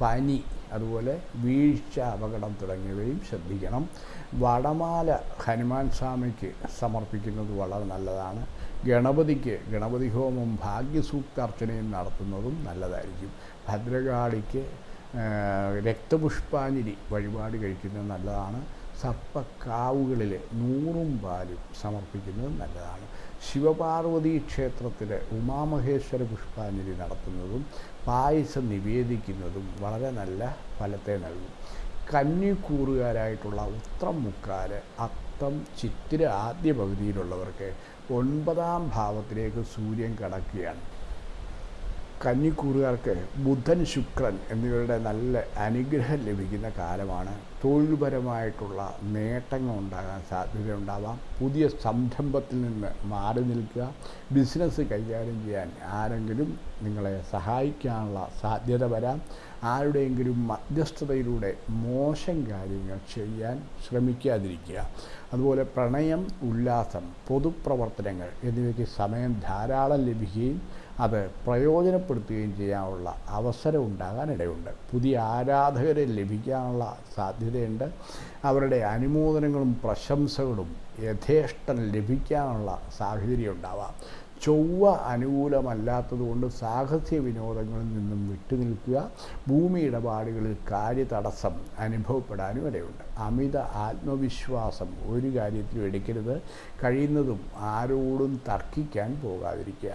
പനി അതുപോലെ വീഴ്ച അപകടം തുടങ്ങിയവയും ശ്രദ്ധിക്കണം. വടമാല ഹനുമാൻ സ്വാമിക്ക് സമർപ്പിക്കുന്നത് വളരെ നല്ലതാണ്. ഗണപതിക്ക് ഗണപതി ഹോമം ഭാഗ്യസൂക്താർച്ചനയും നടത്തുന്നതും നല്ലതായിരിക്കും. ഭദ്രകാളിക്ക് രക്തപുഷ്പാഞ്ജലി വഴിപാട് കഴിക്കുന്നത് നല്ലതാണ്. സർപ്പക്കാവുകളിൽ നൂറും പാലും സമർപ്പിക്കുന്നത് നല്ലതാണ്. ശിവപാർവതി ക്ഷേത്രത്തിലെ ഉമാമഹേശ്വര പുഷ്പാഞ്ജലി നടത്തുന്നതും പായസം നിവേദിക്കുന്നതും വളരെ നല്ല ഫലത്തെ നൽകും. കന്നിക്കൂറുകാരായിട്ടുള്ള ഉത്രം മുക്കാൽ അത്തം ചിത്തിര ആദ്യ പകുതിയിലുള്ളവർക്ക് ഒൻപതാം ഭാവത്തിലേക്ക് സൂര്യൻ കടക്കുകയാണ്. കന്നിക്കൂറുകാർക്ക് ബുധൻ ശുക്രൻ എന്നിവരുടെ നല്ല അനുഗ്രഹം ലഭിക്കുന്ന കാലമാണ് തൊഴിൽപരമായിട്ടുള്ള നേട്ടങ്ങൾ ഉണ്ടാകാൻ സാധ്യതയുണ്ടാവാം. പുതിയ സംരംഭത്തിൽ നിന്ന് മാറി നിൽക്കുക. ബിസിനസ് കൈകാര്യം ചെയ്യാൻ ആരെങ്കിലും നിങ്ങളെ സഹായിക്കാനുള്ള സാധ്യത വരാം. ആരുടെയെങ്കിലും മധ്യസ്ഥതയിലൂടെ മോശം കാര്യങ്ങൾ ചെയ്യാൻ ശ്രമിക്കാതിരിക്കുക. അതുപോലെ പ്രണയം ഉല്ലാസം പൊതുപ്രവർത്തനങ്ങൾ എന്നിവയ്ക്ക് സമയം ധാരാളം ലഭിക്കുകയും അത് പ്രയോജനപ്പെടുത്തുകയും ചെയ്യാനുള്ള അവസരം ഉണ്ടാകാൻ ഇടയുണ്ട്. പുതിയ ആരാധകരെ ലഭിക്കാനുള്ള സാധ്യതയുണ്ട്. അവരുടെ അനുമോദനങ്ങളും പ്രശംസകളും യഥേഷ്ടം ലഭിക്കാനുള്ള സാഹചര്യം ഉണ്ടാവാം. ചൊവ്വ അനുകൂലമല്ലാത്തതുകൊണ്ട് സാഹസ്യ വിനോദങ്ങളിൽ നിന്നും വിട്ടുനിൽക്കുക ഭൂമി ഇടപാടുകളിൽ കാര്യതടസ്സം അനുഭവപ്പെടാനും ഇടയുണ്ട്. അമിത ആത്മവിശ്വാസം ഒരു കാര്യത്തിലും എടുക്കരുത്. കഴിയുന്നതും ആരോടും തർക്കിക്കാൻ പോകാതിരിക്കുക.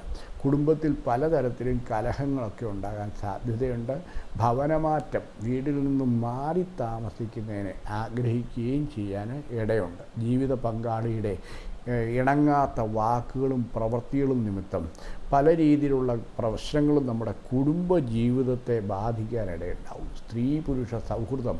കുടുംബത്തിൽ പലതരത്തിലും കലഹങ്ങളൊക്കെ ഉണ്ടാകാൻ സാധ്യതയുണ്ട്. ഭവനമാറ്റം വീട്ടിൽ നിന്നും മാറി താമസിക്കുന്നതിന് ആഗ്രഹിക്കുകയും ചെയ്യാൻ ഇടയുണ്ട്. ജീവിത പങ്കാളിയുടെ ഇണങ്ങാത്ത വാക്കുകളും പ്രവൃത്തികളും നിമിത്തം പല രീതിയിലുള്ള പ്രശ്നങ്ങളും നമ്മുടെ കുടുംബ ജീവിതത്തെ ബാധിക്കാനിടയുണ്ടാവും. സ്ത്രീ പുരുഷ സൗഹൃദം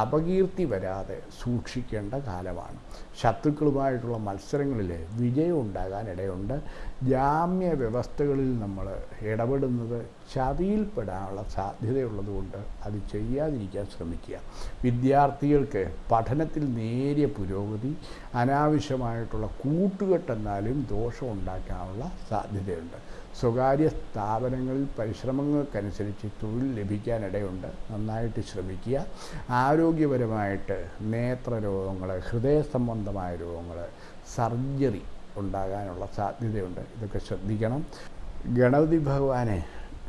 അപകീർത്തി വരാതെ സൂക്ഷിക്കേണ്ട കാലമാണ്. ശത്രുക്കളുമായിട്ടുള്ള മത്സരങ്ങളിൽ വിജയം ഉണ്ടാകാനിടയുണ്ട്. ജാമ്യ വ്യവസ്ഥകളിൽ നമ്മൾ ഇടപെടുന്നത് ചതിയിൽപ്പെടാനുള്ള സാധ്യതയുള്ളതുകൊണ്ട് അത് ചെയ്യാതിരിക്കാൻ ശ്രമിക്കുക. വിദ്യാർത്ഥികൾക്ക് പഠനത്തിൽ നേരിയ പുരോഗതി അനാവശ്യമായിട്ടുള്ള കൂട്ടുകെട്ടെന്നാലും ദോഷം ഉണ്ടാക്കാനുള്ള സാധ്യതയുണ്ട്. സ്വകാര്യ സ്ഥാപനങ്ങളിൽ പരിശ്രമങ്ങൾക്കനുസരിച്ച് തൊഴിൽ ലഭിക്കാനിടയുണ്ട്. നന്നായിട്ട് ശ്രമിക്കുക. ആരോഗ്യപരമായിട്ട് നേത്രരോഗങ്ങൾ ഹൃദയ സംബന്ധമായ രോഗങ്ങൾ സർജറി ഉണ്ടാകാനുള്ള സാധ്യതയുണ്ട്. ഇതൊക്കെ ശ്രദ്ധിക്കണം. ഗണപതി ഭഗവാനെ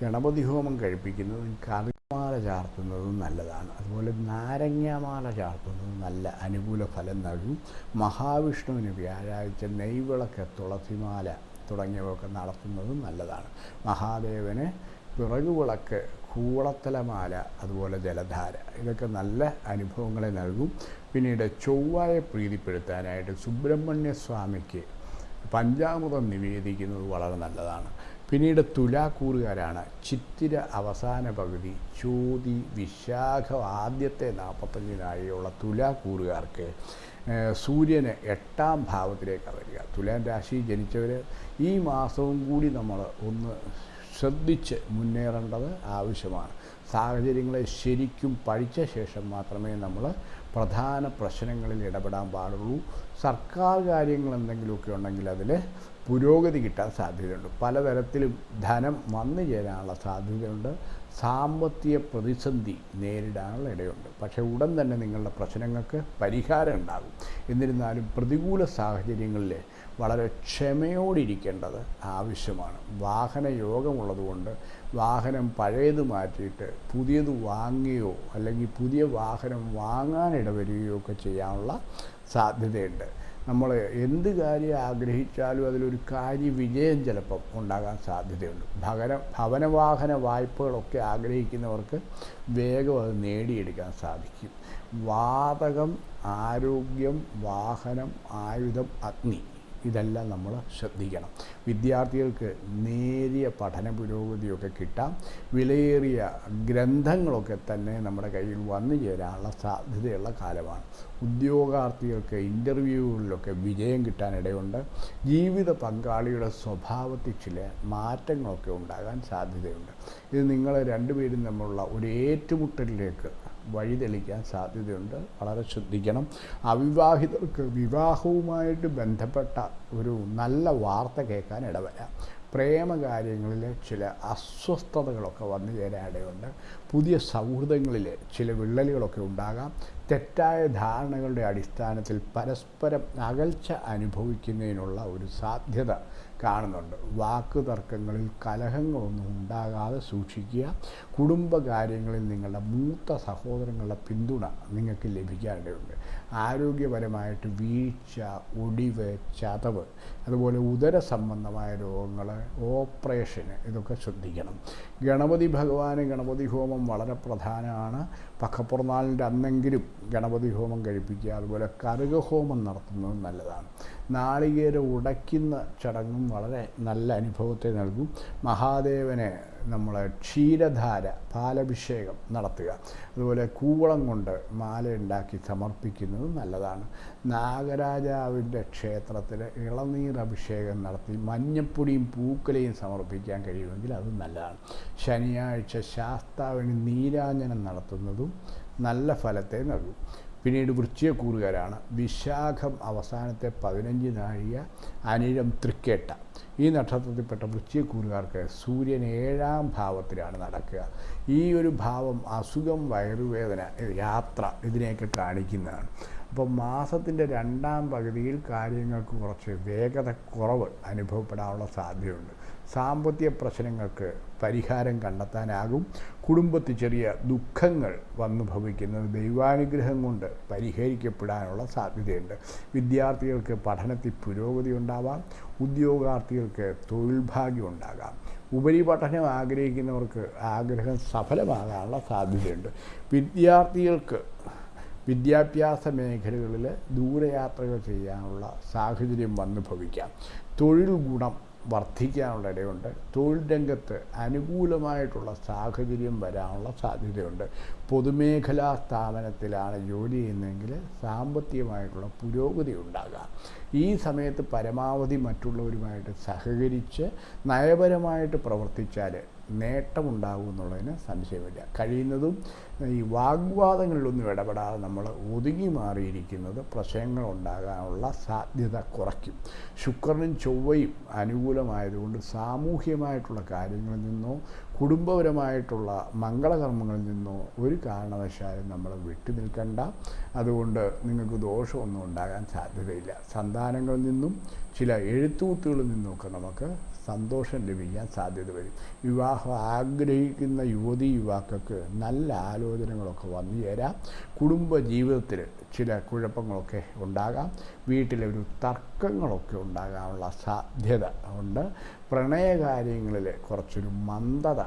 ഗണപതി ഹോമം കഴിപ്പിക്കുന്നതും കറിമാല ചാർത്തുന്നതും നല്ലതാണ്. അതുപോലെ നാരങ്ങാമാല ചാർത്തുന്നതും നല്ല അനുകൂല ഫലം നൽകും. മഹാവിഷ്ണുവിന് വ്യാഴാഴ്ച നെയ്വിളക്ക് തുളസിമാല തുടങ്ങിയവയൊക്കെ നടത്തുന്നതും നല്ലതാണ്. മഹാദേവന് പിറകുവിളക്ക് കൂളത്തലമാല അതുപോലെ ജലധാര ഇതൊക്കെ നല്ല അനുഭവങ്ങളെ നൽകും. പിന്നീട് ചൊവ്വായെ പ്രീതിപ്പെടുത്താനായിട്ട് സുബ്രഹ്മണ്യ സ്വാമിക്ക് പഞ്ചാമൃതം നിവേദിക്കുന്നത് വളരെ നല്ലതാണ്. പിന്നീട് തുലാക്കൂറുകാരാണ് ചിത്തിര അവസാന പകുതി ചോതി വിശാഖ ആദ്യത്തെ നാൽപ്പത്തഞ്ചിനായുള്ള തുലാക്കൂറുകാർക്ക് സൂര്യന് എട്ടാം ഭാവത്തിലേക്കാണ് വരിക. തുലാം രാശി ജനിച്ചവർ ഈ മാസവും കൂടി നമ്മൾ ഒന്ന് ശ്രദ്ധിച്ച് മുന്നേറേണ്ടത് ആവശ്യമാണ്. സാഹചര്യങ്ങളെ ശരിക്കും പഠിച്ച ശേഷം മാത്രമേ നമ്മൾ പ്രധാന പ്രശ്നങ്ങളിൽ ഇടപെടാൻ പാടുള്ളൂ. സർക്കാർ കാര്യങ്ങൾ എന്തെങ്കിലുമൊക്കെ ഉണ്ടെങ്കിൽ അതിൽ പുരോഗതി കിട്ടാൻ സാധ്യതയുണ്ട്. പലതരത്തിലും ധനം വന്നു ചേരാനുള്ള സാധ്യതയുണ്ട്. സാമ്പത്തിക പ്രതിസന്ധി നേരിടാനുള്ള ഇടയുണ്ട്. പക്ഷേ ഉടൻ തന്നെ നിങ്ങളുടെ പ്രശ്നങ്ങൾക്ക് പരിഹാരം ഉണ്ടാകും. എന്നിരുന്നാലും പ്രതികൂല സാഹചര്യങ്ങളിൽ വളരെ ക്ഷമയോടിരിക്കേണ്ടത് ആവശ്യമാണ്. വാഹന യോഗമുള്ളതുകൊണ്ട് വാഹനം പഴയത് മാറ്റിയിട്ട് പുതിയത് വാങ്ങുകയോ അല്ലെങ്കിൽ പുതിയ വാഹനം വാങ്ങാനിടവരികയോ ഒക്കെ ചെയ്യാനുള്ള സാധ്യതയുണ്ട്. നമ്മൾ എന്ത് കാര്യം ആഗ്രഹിച്ചാലും അതിലൊരു കാര്യ വിജയം ചിലപ്പം ഉണ്ടാകാൻ സാധ്യതയുണ്ട്. ഭവന ഭവനവാഹന വായ്പകളൊക്കെ ആഗ്രഹിക്കുന്നവർക്ക് വേഗം അത് നേടിയെടുക്കാൻ സാധിക്കും. വാതകം ആരോഗ്യം വാഹനം ആയുധം അഗ്നി ഇതെല്ലാം നമ്മൾ ശ്രദ്ധിക്കണം. വിദ്യാർത്ഥികൾക്ക് നേരിയ പഠന പുരോഗതിയൊക്കെ കിട്ടാം. വിലയേറിയ ഗ്രന്ഥങ്ങളൊക്കെ തന്നെ നമ്മുടെ കയ്യിൽ വന്നു ചേരാനുള്ള സാധ്യതയുള്ള കാലമാണ്. ഉദ്യോഗാർത്ഥികൾക്ക് ഇന്റർവ്യൂകളിലൊക്കെ വിജയം കിട്ടാനിടയുണ്ട് ജീവിത പങ്കാളിയുടെ സ്വഭാവത്തിൽ ചില മാറ്റങ്ങളൊക്കെ ഉണ്ടാകാൻ സാധ്യതയുണ്ട്. ഇത് നിങ്ങളെ രണ്ടുപേരും തമ്മിലുള്ള ഒരു ഏറ്റുമുട്ടലിലേക്ക് വഴിതെളിക്കാൻ സാധ്യതയുണ്ട്. വളരെ ശ്രദ്ധിക്കണം. അവിവാഹിതർക്ക് വിവാഹവുമായിട്ട് ബന്ധപ്പെട്ട ഒരു നല്ല വാർത്ത കേൾക്കാൻ ഇടവരാം. പ്രേമകാര്യങ്ങളിൽ ചില അസ്വസ്ഥതകളൊക്കെ വന്നു ചേരാനിടയുണ്ട് പുതിയ സൗഹൃദങ്ങളിൽ ചില വിള്ളലുകളൊക്കെ ഉണ്ടാകാം. തെറ്റായ ധാരണകളുടെ അടിസ്ഥാനത്തിൽ പരസ്പരം അകൽച്ച അനുഭവിക്കുന്നതിനുള്ള ഒരു സാധ്യത കാണുന്നുണ്ട്. വാക്ക് തർക്കങ്ങളിൽ കലഹങ്ങളൊന്നും ഉണ്ടാകാതെ സൂക്ഷിക്കുക. കുടുംബകാര്യങ്ങളിൽ നിങ്ങളുടെ മൂത്ത സഹോദരങ്ങളുടെ പിന്തുണ നിങ്ങൾക്ക് ലഭിക്കാനിടയുണ്ട് ആരോഗ്യപരമായിട്ട് വീഴ്ച ഒടിവ് ചതവ് അതുപോലെ ഉദര സംബന്ധമായ രോഗങ്ങൾ ഓപ്പറേഷന് ഇതൊക്കെ ശ്രദ്ധിക്കണം. ഗണപതി ഭഗവാന് ഗണപതി ഹോമം വളരെ പ്രധാനമാണ്. പക്കപ്പുറനാളിന്റെ അന്നെങ്കിലും ഗണപതി ഹോമം കഴിപ്പിക്കുക. അതുപോലെ കറുക ഹോമം നടത്തുന്നത് നല്ലതാണ്. നാളികേര ഉടയ്ക്കുന്ന ചടങ്ങും വളരെ നല്ല അനുഭവത്തെ നൽകും. മഹാദേവനെ നമ്മൾ ക്ഷീരധാര പാലഭിഷേകം നടത്തുക. അതുപോലെ കൂവളം കൊണ്ട് മാല ഉണ്ടാക്കി സമർപ്പിക്കുന്നത് നല്ലതാണ്. നാഗരാജാവിന്റെ ക്ഷേത്രത്തിൽ ഇളനീർ അഭിഷേകം നടത്തി മഞ്ഞപ്പൊടിയും പൂക്കലയും സമർപ്പിക്കാൻ കഴിയുമെങ്കിൽ അത് നല്ലതാണ്. ശനിയാഴ്ച ശാസ്താവിന് നീരാഞ്ജനം നടത്തുന്നതും നല്ല ഫലത്തെ നൽകും. പിന്നീട് വൃശ്ചികക്കൂറുകാരാണ്. വിശാഖം അവസാനത്തെ പതിനഞ്ച് നാഴിക അനിഴം തൃക്കേട്ട. ഈ നക്ഷത്രത്തിൽപ്പെട്ട വൃശ്ചികക്കൂറുകാർക്ക് സൂര്യൻ ഏഴാം ഭാവത്തിലാണ് നടക്കുക. ഈ ഒരു ഭാവം അസുഖം വയറുവേദന യാത്ര ഇതിനെയൊക്കെ കാണിക്കുന്നതാണ്. അപ്പോൾ മാസത്തിന്റെ രണ്ടാം പകുതിയിൽ കാര്യങ്ങൾക്ക് കുറച്ച് വേഗത കുറവ് അനുഭവപ്പെടാനുള്ള സാധ്യതയുണ്ട്. സാമ്പത്തിക പ്രശ്നങ്ങൾക്ക് പരിഹാരം കണ്ടെത്താനാകും. കുടുംബത്തിൽ ചെറിയ ദുഃഖങ്ങൾ വന്നു ഭവിക്കുന്നത് ദൈവാനുഗ്രഹം കൊണ്ട് പരിഹരിക്കപ്പെടാനുള്ള സാധ്യതയുണ്ട്. വിദ്യാർത്ഥികൾക്ക് പഠനത്തിൽ പുരോഗതി ഉണ്ടാവാം. ഉദ്യോഗാർത്ഥികൾക്ക് തൊഴിൽ ഭാഗ്യം ഉണ്ടാകാം. ഉപരിപഠനം ആഗ്രഹിക്കുന്നവർക്ക് ആഗ്രഹം സഫലമാകാനുള്ള സാധ്യതയുണ്ട്. വിദ്യാർത്ഥികൾക്ക് വിദ്യാഭ്യാസ മേഖലകളിൽ ദൂരയാത്രകൾ ചെയ്യാനുള്ള സാഹചര്യം വന്നു ഭവിക്കാം. തൊഴിൽ ഗുണം വർദ്ധിക്കാനുള്ള ഇടയുണ്ട്. തൊഴിൽ രംഗത്ത് അനുകൂലമായിട്ടുള്ള സാഹചര്യം വരാനുള്ള സാധ്യതയുണ്ട്. പൊതുമേഖലാ സ്ഥാപനത്തിലാണ് ജോലി ചെയ്യുന്നതെങ്കിൽ സാമ്പത്തികമായിട്ടുള്ള പുരോഗതി ഉണ്ടാകാം. ഈ സമയത്ത് പരമാവധി മറ്റുള്ളവരുമായിട്ട് സഹകരിച്ച് നയപരമായിട്ട് പ്രവർത്തിച്ചാൽ നേട്ടമുണ്ടാകും എന്നുള്ളതിന് സംശയമില്ല കഴിയുന്നതും ഈ വാഗ്വാദങ്ങളിലൊന്നും ഇടപെടാതെ നമ്മൾ ഒതുങ്ങി മാറിയിരിക്കുന്നത് പ്രശ്നങ്ങൾ ഉണ്ടാകാനുള്ള സാധ്യത കുറയ്ക്കും. ശുക്രനും ചൊവ്വയും അനുകൂലമായതുകൊണ്ട് സാമൂഹ്യമായിട്ടുള്ള കാര്യങ്ങളിൽ നിന്നോ കുടുംബപരമായിട്ടുള്ള മംഗളകർമ്മങ്ങളിൽ നിന്നോ ഒരു കാരണവശാലും നമ്മൾ വിട്ടു നിൽക്കണ്ട. അതുകൊണ്ട് നിങ്ങൾക്ക് ദോഷമൊന്നും ഉണ്ടാകാൻ സാധ്യതയില്ല. സന്താനങ്ങളിൽ നിന്നും ചില എഴുത്തുകൂത്തുകളിൽ നിന്നുമൊക്കെ നമുക്ക് സന്തോഷം ലഭിക്കാൻ സാധ്യത വരും. വിവാഹം ആഗ്രഹിക്കുന്ന യുവതി യുവാക്കൾക്ക് നല്ല ആലോചനകളൊക്കെ വന്നു ചേരാം. കുടുംബ ജീവിതത്തിൽ ചില കുഴപ്പങ്ങളൊക്കെ ഉണ്ടാകാം. വീട്ടിലെ ഒരു തർക്കങ്ങളൊക്കെ ഉണ്ടാകാനുള്ള സാധ്യത ഉണ്ട്. പ്രണയകാര്യങ്ങളിൽ കുറച്ചൊരു മന്ദത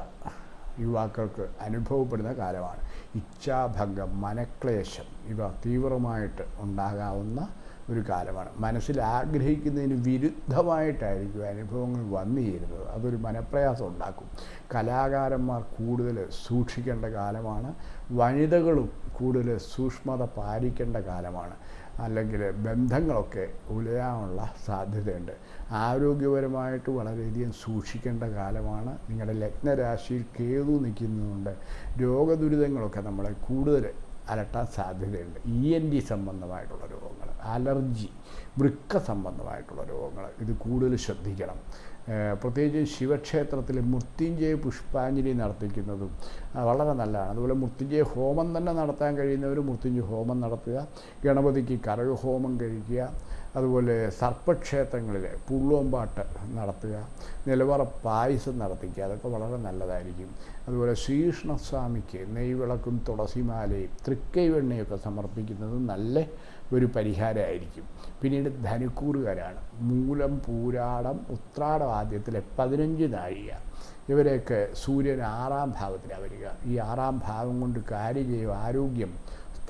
യുവാക്കൾക്ക് അനുഭവപ്പെടുന്ന കാലമാണ്. ഇച്ഛാഭംഗം മനക്ലേശം ഇവ തീവ്രമായിട്ട് ഉണ്ടാകാവുന്ന ഒരു കാലമാണ്. മനസ്സിൽ ആഗ്രഹിക്കുന്നതിന് വിരുദ്ധമായിട്ടായിരിക്കും അനുഭവങ്ങൾ വന്നു ചേരുന്നത് അതൊരു മനപ്രയാസം ഉണ്ടാക്കും. കലാകാരന്മാർ കൂടുതൽ സൂക്ഷിക്കേണ്ട കാലമാണ്. വനിതകളും കൂടുതൽ സൂക്ഷ്മത പാലിക്കേണ്ട കാലമാണ്. അല്ലെങ്കിൽ ബന്ധങ്ങളൊക്കെ ഉലയാനുള്ള സാധ്യതയുണ്ട്. ആരോഗ്യപരമായിട്ട് വളരെയധികം സൂക്ഷിക്കേണ്ട കാലമാണ്. നിങ്ങളുടെ ലഗ്നരാശിയിൽ കേതു നിൽക്കുന്നതുകൊണ്ട് രോഗദുരിതങ്ങളൊക്കെ നമ്മളെ കൂടുതൽ അലട്ടാൻ സാധ്യതയുണ്ട്. ഇ എൻ ഡി സംബന്ധമായിട്ടുള്ള രോഗങ്ങൾ അലർജി വൃക്ക സംബന്ധമായിട്ടുള്ള രോഗങ്ങൾ ഇത് കൂടുതൽ ശ്രദ്ധിക്കണം. പ്രത്യേകിച്ച് ശിവക്ഷേത്രത്തിൽ മൃത്യുഞ്ജയ പുഷ്പാഞ്ജലി നടത്തിക്കുന്നതും വളരെ നല്ലതാണ്. അതുപോലെ മൃത്യുഞ്ജയ ഹോമം തന്നെ നടത്താൻ കഴിയുന്നവർ മൃത്യുഞ്ജയ ഹോമം നടത്തുക ഗണപതിക്ക് കരകഹോമം കഴിക്കുക അതുപോലെ സർപ്പക്ഷേത്രങ്ങളിൽ പുള്ളോമ്പാട്ട് നടത്തുക നിലവറ പായസം നടത്തിക്കുക അതൊക്കെ വളരെ നല്ലതായിരിക്കും. അതുപോലെ ശ്രീകൃഷ്ണസ്വാമിക്ക് നെയ്വിളക്കും തുളസിമാലയും തൃക്കൈവെണ്ണയൊക്കെ സമർപ്പിക്കുന്നത് നല്ല ഒരു പരിഹാരമായിരിക്കും. പിന്നീട് ധനുക്കൂറുകാരാണ്. മൂലം പൂരാടം ഉത്രാടവാദ്യത്തിലെ പതിനഞ്ച് നാഴിക. ഇവരെയൊക്കെ സൂര്യൻ ആറാം ഭാവത്തിലാണ് വരിക. ഈ ആറാം ഭാവം കൊണ്ട് കാര്യജയം ആരോഗ്യം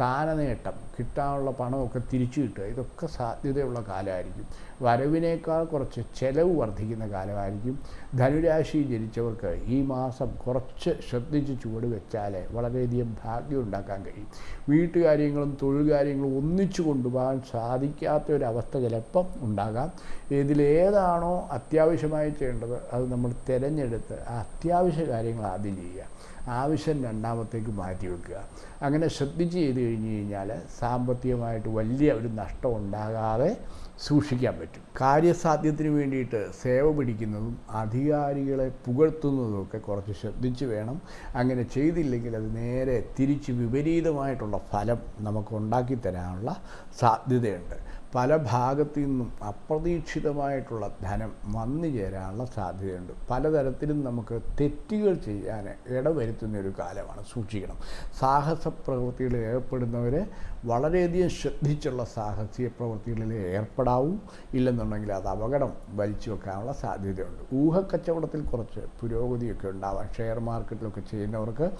സ്ഥാനനേട്ടം കിട്ടാനുള്ള പണമൊക്കെ തിരിച്ചു കിട്ടുക ഇതൊക്കെ സാധ്യതയുള്ള കാലമായിരിക്കും. വരവിനേക്കാൾ കുറച്ച് ചെലവ് വർദ്ധിക്കുന്ന കാലമായിരിക്കും. ധനുരാശി ജനിച്ചവർക്ക് ഈ മാസം കുറച്ച് ശ്രദ്ധിച്ച് ചുവട് വെച്ചാൽ വളരെയധികം ഭാഗ്യം ഉണ്ടാക്കാൻ കഴിയും. വീട്ടുകാര്യങ്ങളും തൊഴിൽ കാര്യങ്ങളും ഒന്നിച്ചു കൊണ്ടുപോകാൻ സാധിക്കാത്ത ഒരവസ്ഥ ചിലപ്പം ഉണ്ടാകാം. ഇതിലേതാണോ അത്യാവശ്യമായി ചെയ്യേണ്ടത് അത് നമ്മൾ തിരഞ്ഞെടുത്ത് അത്യാവശ്യ കാര്യങ്ങൾ ആദ്യം ചെയ്യുക. ആവശ്യം രണ്ടാമത്തേക്ക് മാറ്റി വെക്കുക. അങ്ങനെ ശ്രദ്ധിച്ച് ചെയ്ത് കഴിഞ്ഞ് കഴിഞ്ഞാൽ സാമ്പത്തികമായിട്ട് വലിയ ഒരു നഷ്ടം ഉണ്ടാകാതെ സൂക്ഷിക്കാൻ പറ്റും. കാര്യസാധ്യത്തിന് വേണ്ടിയിട്ട് സേവ പിടിക്കുന്നതും അധികാരികളെ പുകഴ്ത്തുന്നതുമൊക്കെ കുറച്ച് ശ്രദ്ധിച്ച് വേണം. അങ്ങനെ ചെയ്തില്ലെങ്കിൽ അത് നേരെ തിരിച്ച് വിപരീതമായിട്ടുള്ള ഫലം നമുക്ക് ഉണ്ടാക്കി തരാനുള്ള സാധ്യതയുണ്ട്. പല ഭാഗത്തു നിന്നും അപ്രതീക്ഷിതമായിട്ടുള്ള ധനം വന്നു ചേരാനുള്ള സാധ്യതയുണ്ട്. പലതരത്തിലും നമുക്ക് തെറ്റുകൾ ചെയ്യാൻ ഇടവരുത്തുന്ന ഒരു കാലമാണ് സൂക്ഷിക്കണം. സാഹസ പ്രവൃത്തികളിൽ ഏർപ്പെടുന്നവർ വളരെയധികം ശ്രദ്ധിച്ചുള്ള സാഹസിക പ്രവൃത്തികളിൽ ഏർപ്പെടാവും. ഇല്ലെന്നുണ്ടെങ്കിൽ അത് അപകടം വലിച്ചു വെക്കാനുള്ള സാധ്യതയുണ്ട്. ഊഹക്കച്ചവടത്തിൽ കുറച്ച് പുരോഗതിയൊക്കെ ഉണ്ടാവാം. ഷെയർ മാർക്കറ്റിലൊക്കെ ചെയ്യുന്നവർക്ക്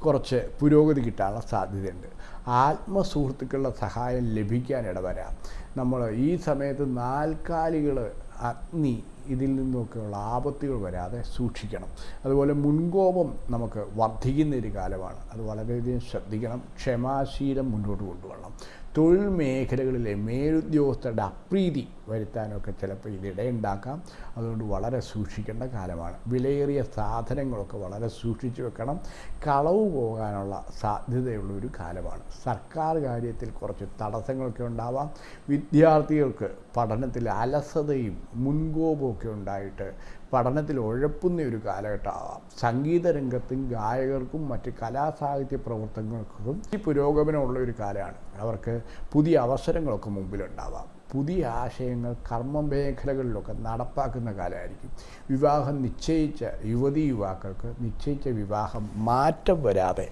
കുറച്ച് പുരോഗതി കിട്ടാനുള്ള സാധ്യതയുണ്ട്. ആത്മസുഹൃത്തുക്കളുടെ സഹായം ലഭിക്കാൻ ഇടവരാം. നമ്മൾ ഈ സമയത്ത് നാൽക്കാലികൾ അഗ്നി ഇതിൽ നിന്നൊക്കെയുള്ള ആപത്തുകൾ വരാതെ സൂക്ഷിക്കണം. അതുപോലെ മുൻകോപം നമുക്ക് വർദ്ധിക്കുന്ന ഒരു കാലമാണ്. അത് വളരെയധികം ശ്രദ്ധിക്കണം. ക്ഷമാശീലം മുന്നോട്ട് കൊണ്ടുപോകണം തൊഴിൽ മേഖലകളിലെ മേലുദ്യോഗസ്ഥരുടെ അപ്രീതി വരുത്താനൊക്കെ ചിലപ്പോൾ ഇതിടയുണ്ടാക്കാം അതുകൊണ്ട് വളരെ സൂക്ഷിക്കേണ്ട കാലമാണ്. വിലയേറിയ സാധനങ്ങളൊക്കെ വളരെ സൂക്ഷിച്ചു വെക്കണം. കളവ് പോകാനുള്ള സാധ്യതയുള്ള ഒരു കാലമാണ്. സർക്കാർ കാര്യത്തിൽ കുറച്ച് തടസ്സങ്ങളൊക്കെ ഉണ്ടാവാം. വിദ്യാർത്ഥികൾക്ക് പഠനത്തിൽ അലസതയും മുൻകോപമൊക്കെ ഉണ്ടായിട്ട് പഠനത്തിൽ ഉഴപ്പുന്ന ഒരു കാലഘട്ടമാവാം. സംഗീത രംഗത്തും ഗായകർക്കും മറ്റ് കലാസാഹിത്യ പ്രവർത്തനങ്ങൾക്കും ഈ പുരോഗമനമുള്ള ഒരു കാലമാണ്. അവർക്ക് പുതിയ അവസരങ്ങളൊക്കെ മുമ്പിലുണ്ടാവാം. പുതിയ ആശയങ്ങൾ കർമ്മ മേഖലകളിലൊക്കെ നടപ്പാക്കുന്ന കാലമായിരിക്കും. വിവാഹം നിശ്ചയിച്ച യുവതി യുവാക്കൾക്ക് നിശ്ചയിച്ച വിവാഹം മാറ്റം വരാതെ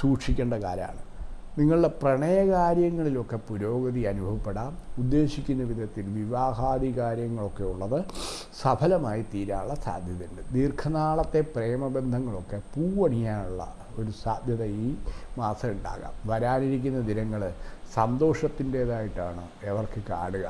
സൂക്ഷിക്കേണ്ട കാലമാണ്. നിങ്ങളുടെ പ്രണയകാര്യങ്ങളിലൊക്കെ പുരോഗതി അനുഭവപ്പെടാം. ഉദ്ദേശിക്കുന്ന വിധത്തിൽ വിവാഹാദി കാര്യങ്ങളൊക്കെ ഉള്ളത് സഫലമായി തീരാനുള്ള സാധ്യതയുണ്ട്. ദീർഘനാളത്തെ പ്രേമബന്ധങ്ങളൊക്കെ പൂവണിയാനുള്ള ഒരു സാധ്യത ഈ മാസം ഉണ്ടാകാം. വരാനിരിക്കുന്ന ദിനങ്ങൾ സന്തോഷത്തിന്റേതായിട്ടാണ് അവർക്ക് കാണുക.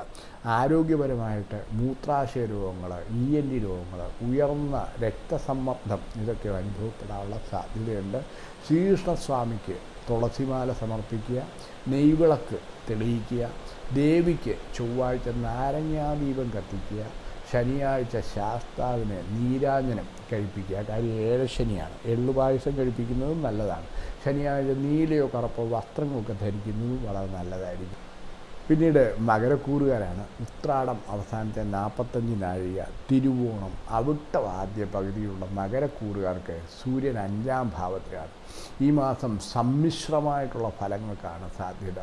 ആരോഗ്യപരമായിട്ട് മൂത്രാശയ രോഗങ്ങൾ ഇ എൻ ഡി രോഗങ്ങൾ ഉയർന്ന രക്തസമ്മർദ്ദം ഇതൊക്കെ അനുഭവപ്പെടാനുള്ള സാധ്യതയുണ്ട്. ശ്രീകൃഷ്ണസ്വാമിക്ക് തുളസിമാല സമർപ്പിക്കുക നെയ്വിളക്ക് തെളിയിക്കുക ദേവിക്ക് ചൊവ്വാഴ്ച നാരങ്ങാദീപം കത്തിക്കുക ശനിയാഴ്ച ശാസ്താവിന് നീരാഞ്ജനം കഴിപ്പിക്കുക. കാര്യം ഏഴശനിയാണ് എള്ളുപായസം കഴിപ്പിക്കുന്നതും നല്ലതാണ്. ശനിയാഴ്ച നീലയോ കറുപ്പോ വസ്ത്രങ്ങളൊക്കെ ധരിക്കുന്നതും വളരെ നല്ലതായിരിക്കും. പിന്നീട് മകരക്കൂറുകാരാണ് ഉത്രാടം അവസാനത്തെ നാൽപ്പത്തഞ്ച് നാഴിക തിരുവോണം അവിട്ടം ആദ്യ പകുതിയുള്ള മകരക്കൂറുകാർക്ക് സൂര്യൻ അഞ്ചാം ഭാവത്തിലാണ്. ഈ മാസം സമ്മിശ്രമായിട്ടുള്ള ഫലങ്ങൾക്കാണ് സാധ്യത.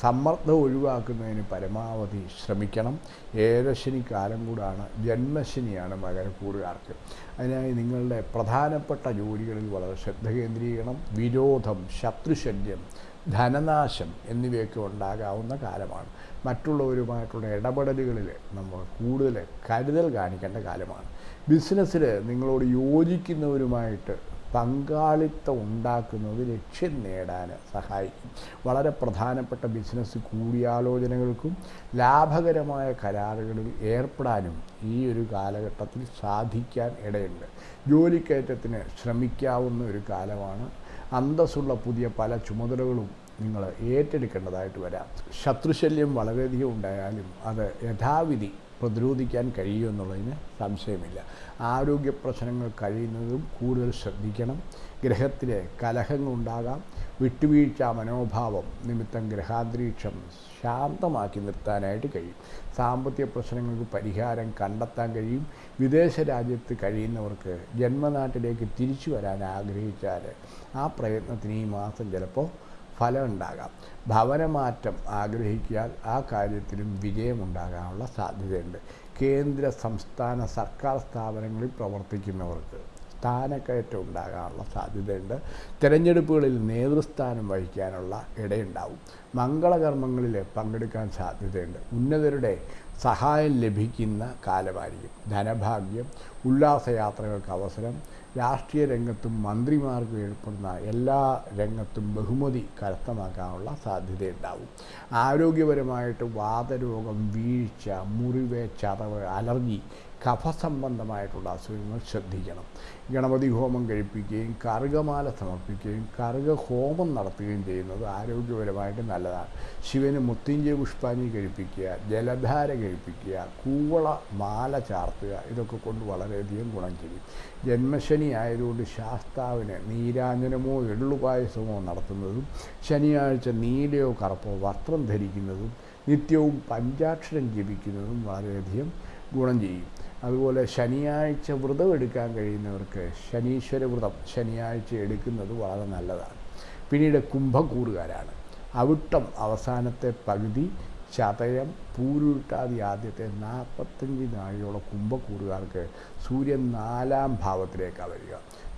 സമ്മർദ്ദം ഒഴിവാക്കുന്നതിന് പരമാവധി ശ്രമിക്കണം. ഏഴശനി കാലം കൂടാണ് ജന്മശനിയാണ് മകരക്കൂറുകാർക്ക്. അതിനായി നിങ്ങളുടെ പ്രധാനപ്പെട്ട ജോലികളിൽ വളരെ ശ്രദ്ധ കേന്ദ്രീകരണം വിരോധം ശത്രുശല്യം ധനനാശം എന്നിവയൊക്കെ ഉണ്ടാകാവുന്ന കാലമാണ്. മറ്റുള്ളവരുമായിട്ടുള്ള ഇടപെടലുകളിൽ നമ്മൾ കൂടുതൽ കരുതൽ കാണിക്കേണ്ട കാലമാണ്. ബിസിനസ്സിൽ നിങ്ങളോട് യോജിക്കുന്നവരുമായിട്ട് പങ്കാളിത്തം ഉണ്ടാക്കുന്നത് ലക്ഷ്യം നേടാൻ സഹായിക്കും. വളരെ പ്രധാനപ്പെട്ട ബിസിനസ് കൂടിയാലോചനകൾക്കും ലാഭകരമായ കരാറുകളിൽ ഏർപ്പെടാനും ഈ ഒരു കാലഘട്ടത്തിൽ സാധിക്കാൻ ഇടയുണ്ട്. ജോലിക്കയറ്റത്തിന് ശ്രമിക്കാവുന്ന ഒരു കാലമാണ് അന്തസ്സുള്ള പുതിയ പല ചുമതലകളും നിങ്ങൾ ഏറ്റെടുക്കേണ്ടതായിട്ട് വരാം. ശത്രുശല്യം വളരെയധികം ഉണ്ടായാലും അത് യഥാവിധി പ്രതിരോധിക്കാൻ കഴിയുമെന്നുള്ളതിന് സംശയമില്ല. ആരോഗ്യ പ്രശ്നങ്ങൾ കഴിയുന്നതും കൂടുതൽ ശ്രദ്ധിക്കണം. ഗ്രഹത്തിലെ കലഹങ്ങളുണ്ടാകാം. വിട്ടുവീഴ്ച മനോഭാവം നിമിത്തം ഗ്രഹാന്തരീക്ഷം ശാന്തമാക്കി നിർത്താനായിട്ട് കഴിയും. സാമ്പത്തിക പ്രശ്നങ്ങൾക്ക് പരിഹാരം കണ്ടെത്താൻ കഴിയും. വിദേശ രാജ്യത്ത് കഴിയുന്നവർക്ക് ജന്മനാട്ടിലേക്ക് തിരിച്ചു വരാൻ ആഗ്രഹിച്ചാൽ ആ പ്രയത്നത്തിന് ഈ മാസം ചിലപ്പോൾ ഫലമുണ്ടാകാം ഭവനമാറ്റം ആഗ്രഹിക്കാൻ ആ കാര്യത്തിലും വിജയമുണ്ടാകാനുള്ള സാധ്യതയുണ്ട്. കേന്ദ്ര സംസ്ഥാന സർക്കാർ സ്ഥാപനങ്ങളിൽ പ്രവർത്തിക്കുന്നവർക്ക് സ്ഥാനക്കയറ്റം ഉണ്ടാകാനുള്ള സാധ്യതയുണ്ട്. തിരഞ്ഞെടുപ്പുകളിൽ നേതൃസ്ഥാനം വഹിക്കാനുള്ള ഇടയുണ്ടാവും. മംഗളകർമ്മങ്ങളിൽ പങ്കെടുക്കാൻ സാധ്യതയുണ്ട്. ഉന്നതരുടെ സഹായം ലഭിക്കുന്ന കാലമായിരിക്കും. ധനഭാഗ്യം ഉല്ലാസയാത്രകൾക്ക് അവസരം രാഷ്ട്രീയ രംഗത്തും മന്ത്രിമാർക്ക് ഏർപ്പെടുന്ന എല്ലാ രംഗത്തും ബഹുമതി കരസ്ഥമാക്കാനുള്ള സാധ്യതയുണ്ടാവും. ആരോഗ്യപരമായിട്ട് വാതരോഗം വീഴ്ച മുറിവ് ചതവ് അലർജി കഫസംബന്ധമായിട്ടുള്ള അസുഖങ്ങൾ ശ്രദ്ധിക്കണം. ഗണപതി ഹോമം കഴിപ്പിക്കുകയും കറുകമാല സമർപ്പിക്കുകയും കറുക ഹോമം നടത്തുകയും ചെയ്യുന്നത് ആരോഗ്യപരമായിട്ട് നല്ലതാണ്. ശിവന് മുത്തിഞ്ചി പുഷ്പാനി കഴിപ്പിക്കുക ജലധാര കഴിപ്പിക്കുക കൂവള മാല ചാർത്തുക ഇതൊക്കെ കൊണ്ട് വളരെയധികം ഗുണം ചെയ്യും. ജന്മശനി ആയതുകൊണ്ട് ശാസ്താവിന് നീരാഞ്ജനമോ എള്ളുപായസമോ നടത്തുന്നതും ശനിയാഴ്ച നീലയോ കറുപ്പോ വസ്ത്രം ധരിക്കുന്നതും നിത്യവും പഞ്ചാക്ഷരം ജപിക്കുന്നതും വളരെയധികം ഗുണം ചെയ്യും. അതുപോലെ ശനിയാഴ്ച വ്രതം എടുക്കാൻ കഴിയുന്നവർക്ക് ശനീശ്വര വ്രതം ശനിയാഴ്ച എടുക്കുന്നത് വളരെ നല്ലതാണ്. പിന്നീട് കുംഭക്കൂറുകാരാണ്. അവിട്ടം അവസാനത്തെ പകുതി ചതയം പൂരുട്ടാതി ആദ്യത്തെ നാൽപ്പത്തഞ്ച് നാഴിയോളം കുംഭക്കൂറുകാർക്ക് സൂര്യൻ നാലാം ഭാവത്തിലേക്കാണ് വരിക.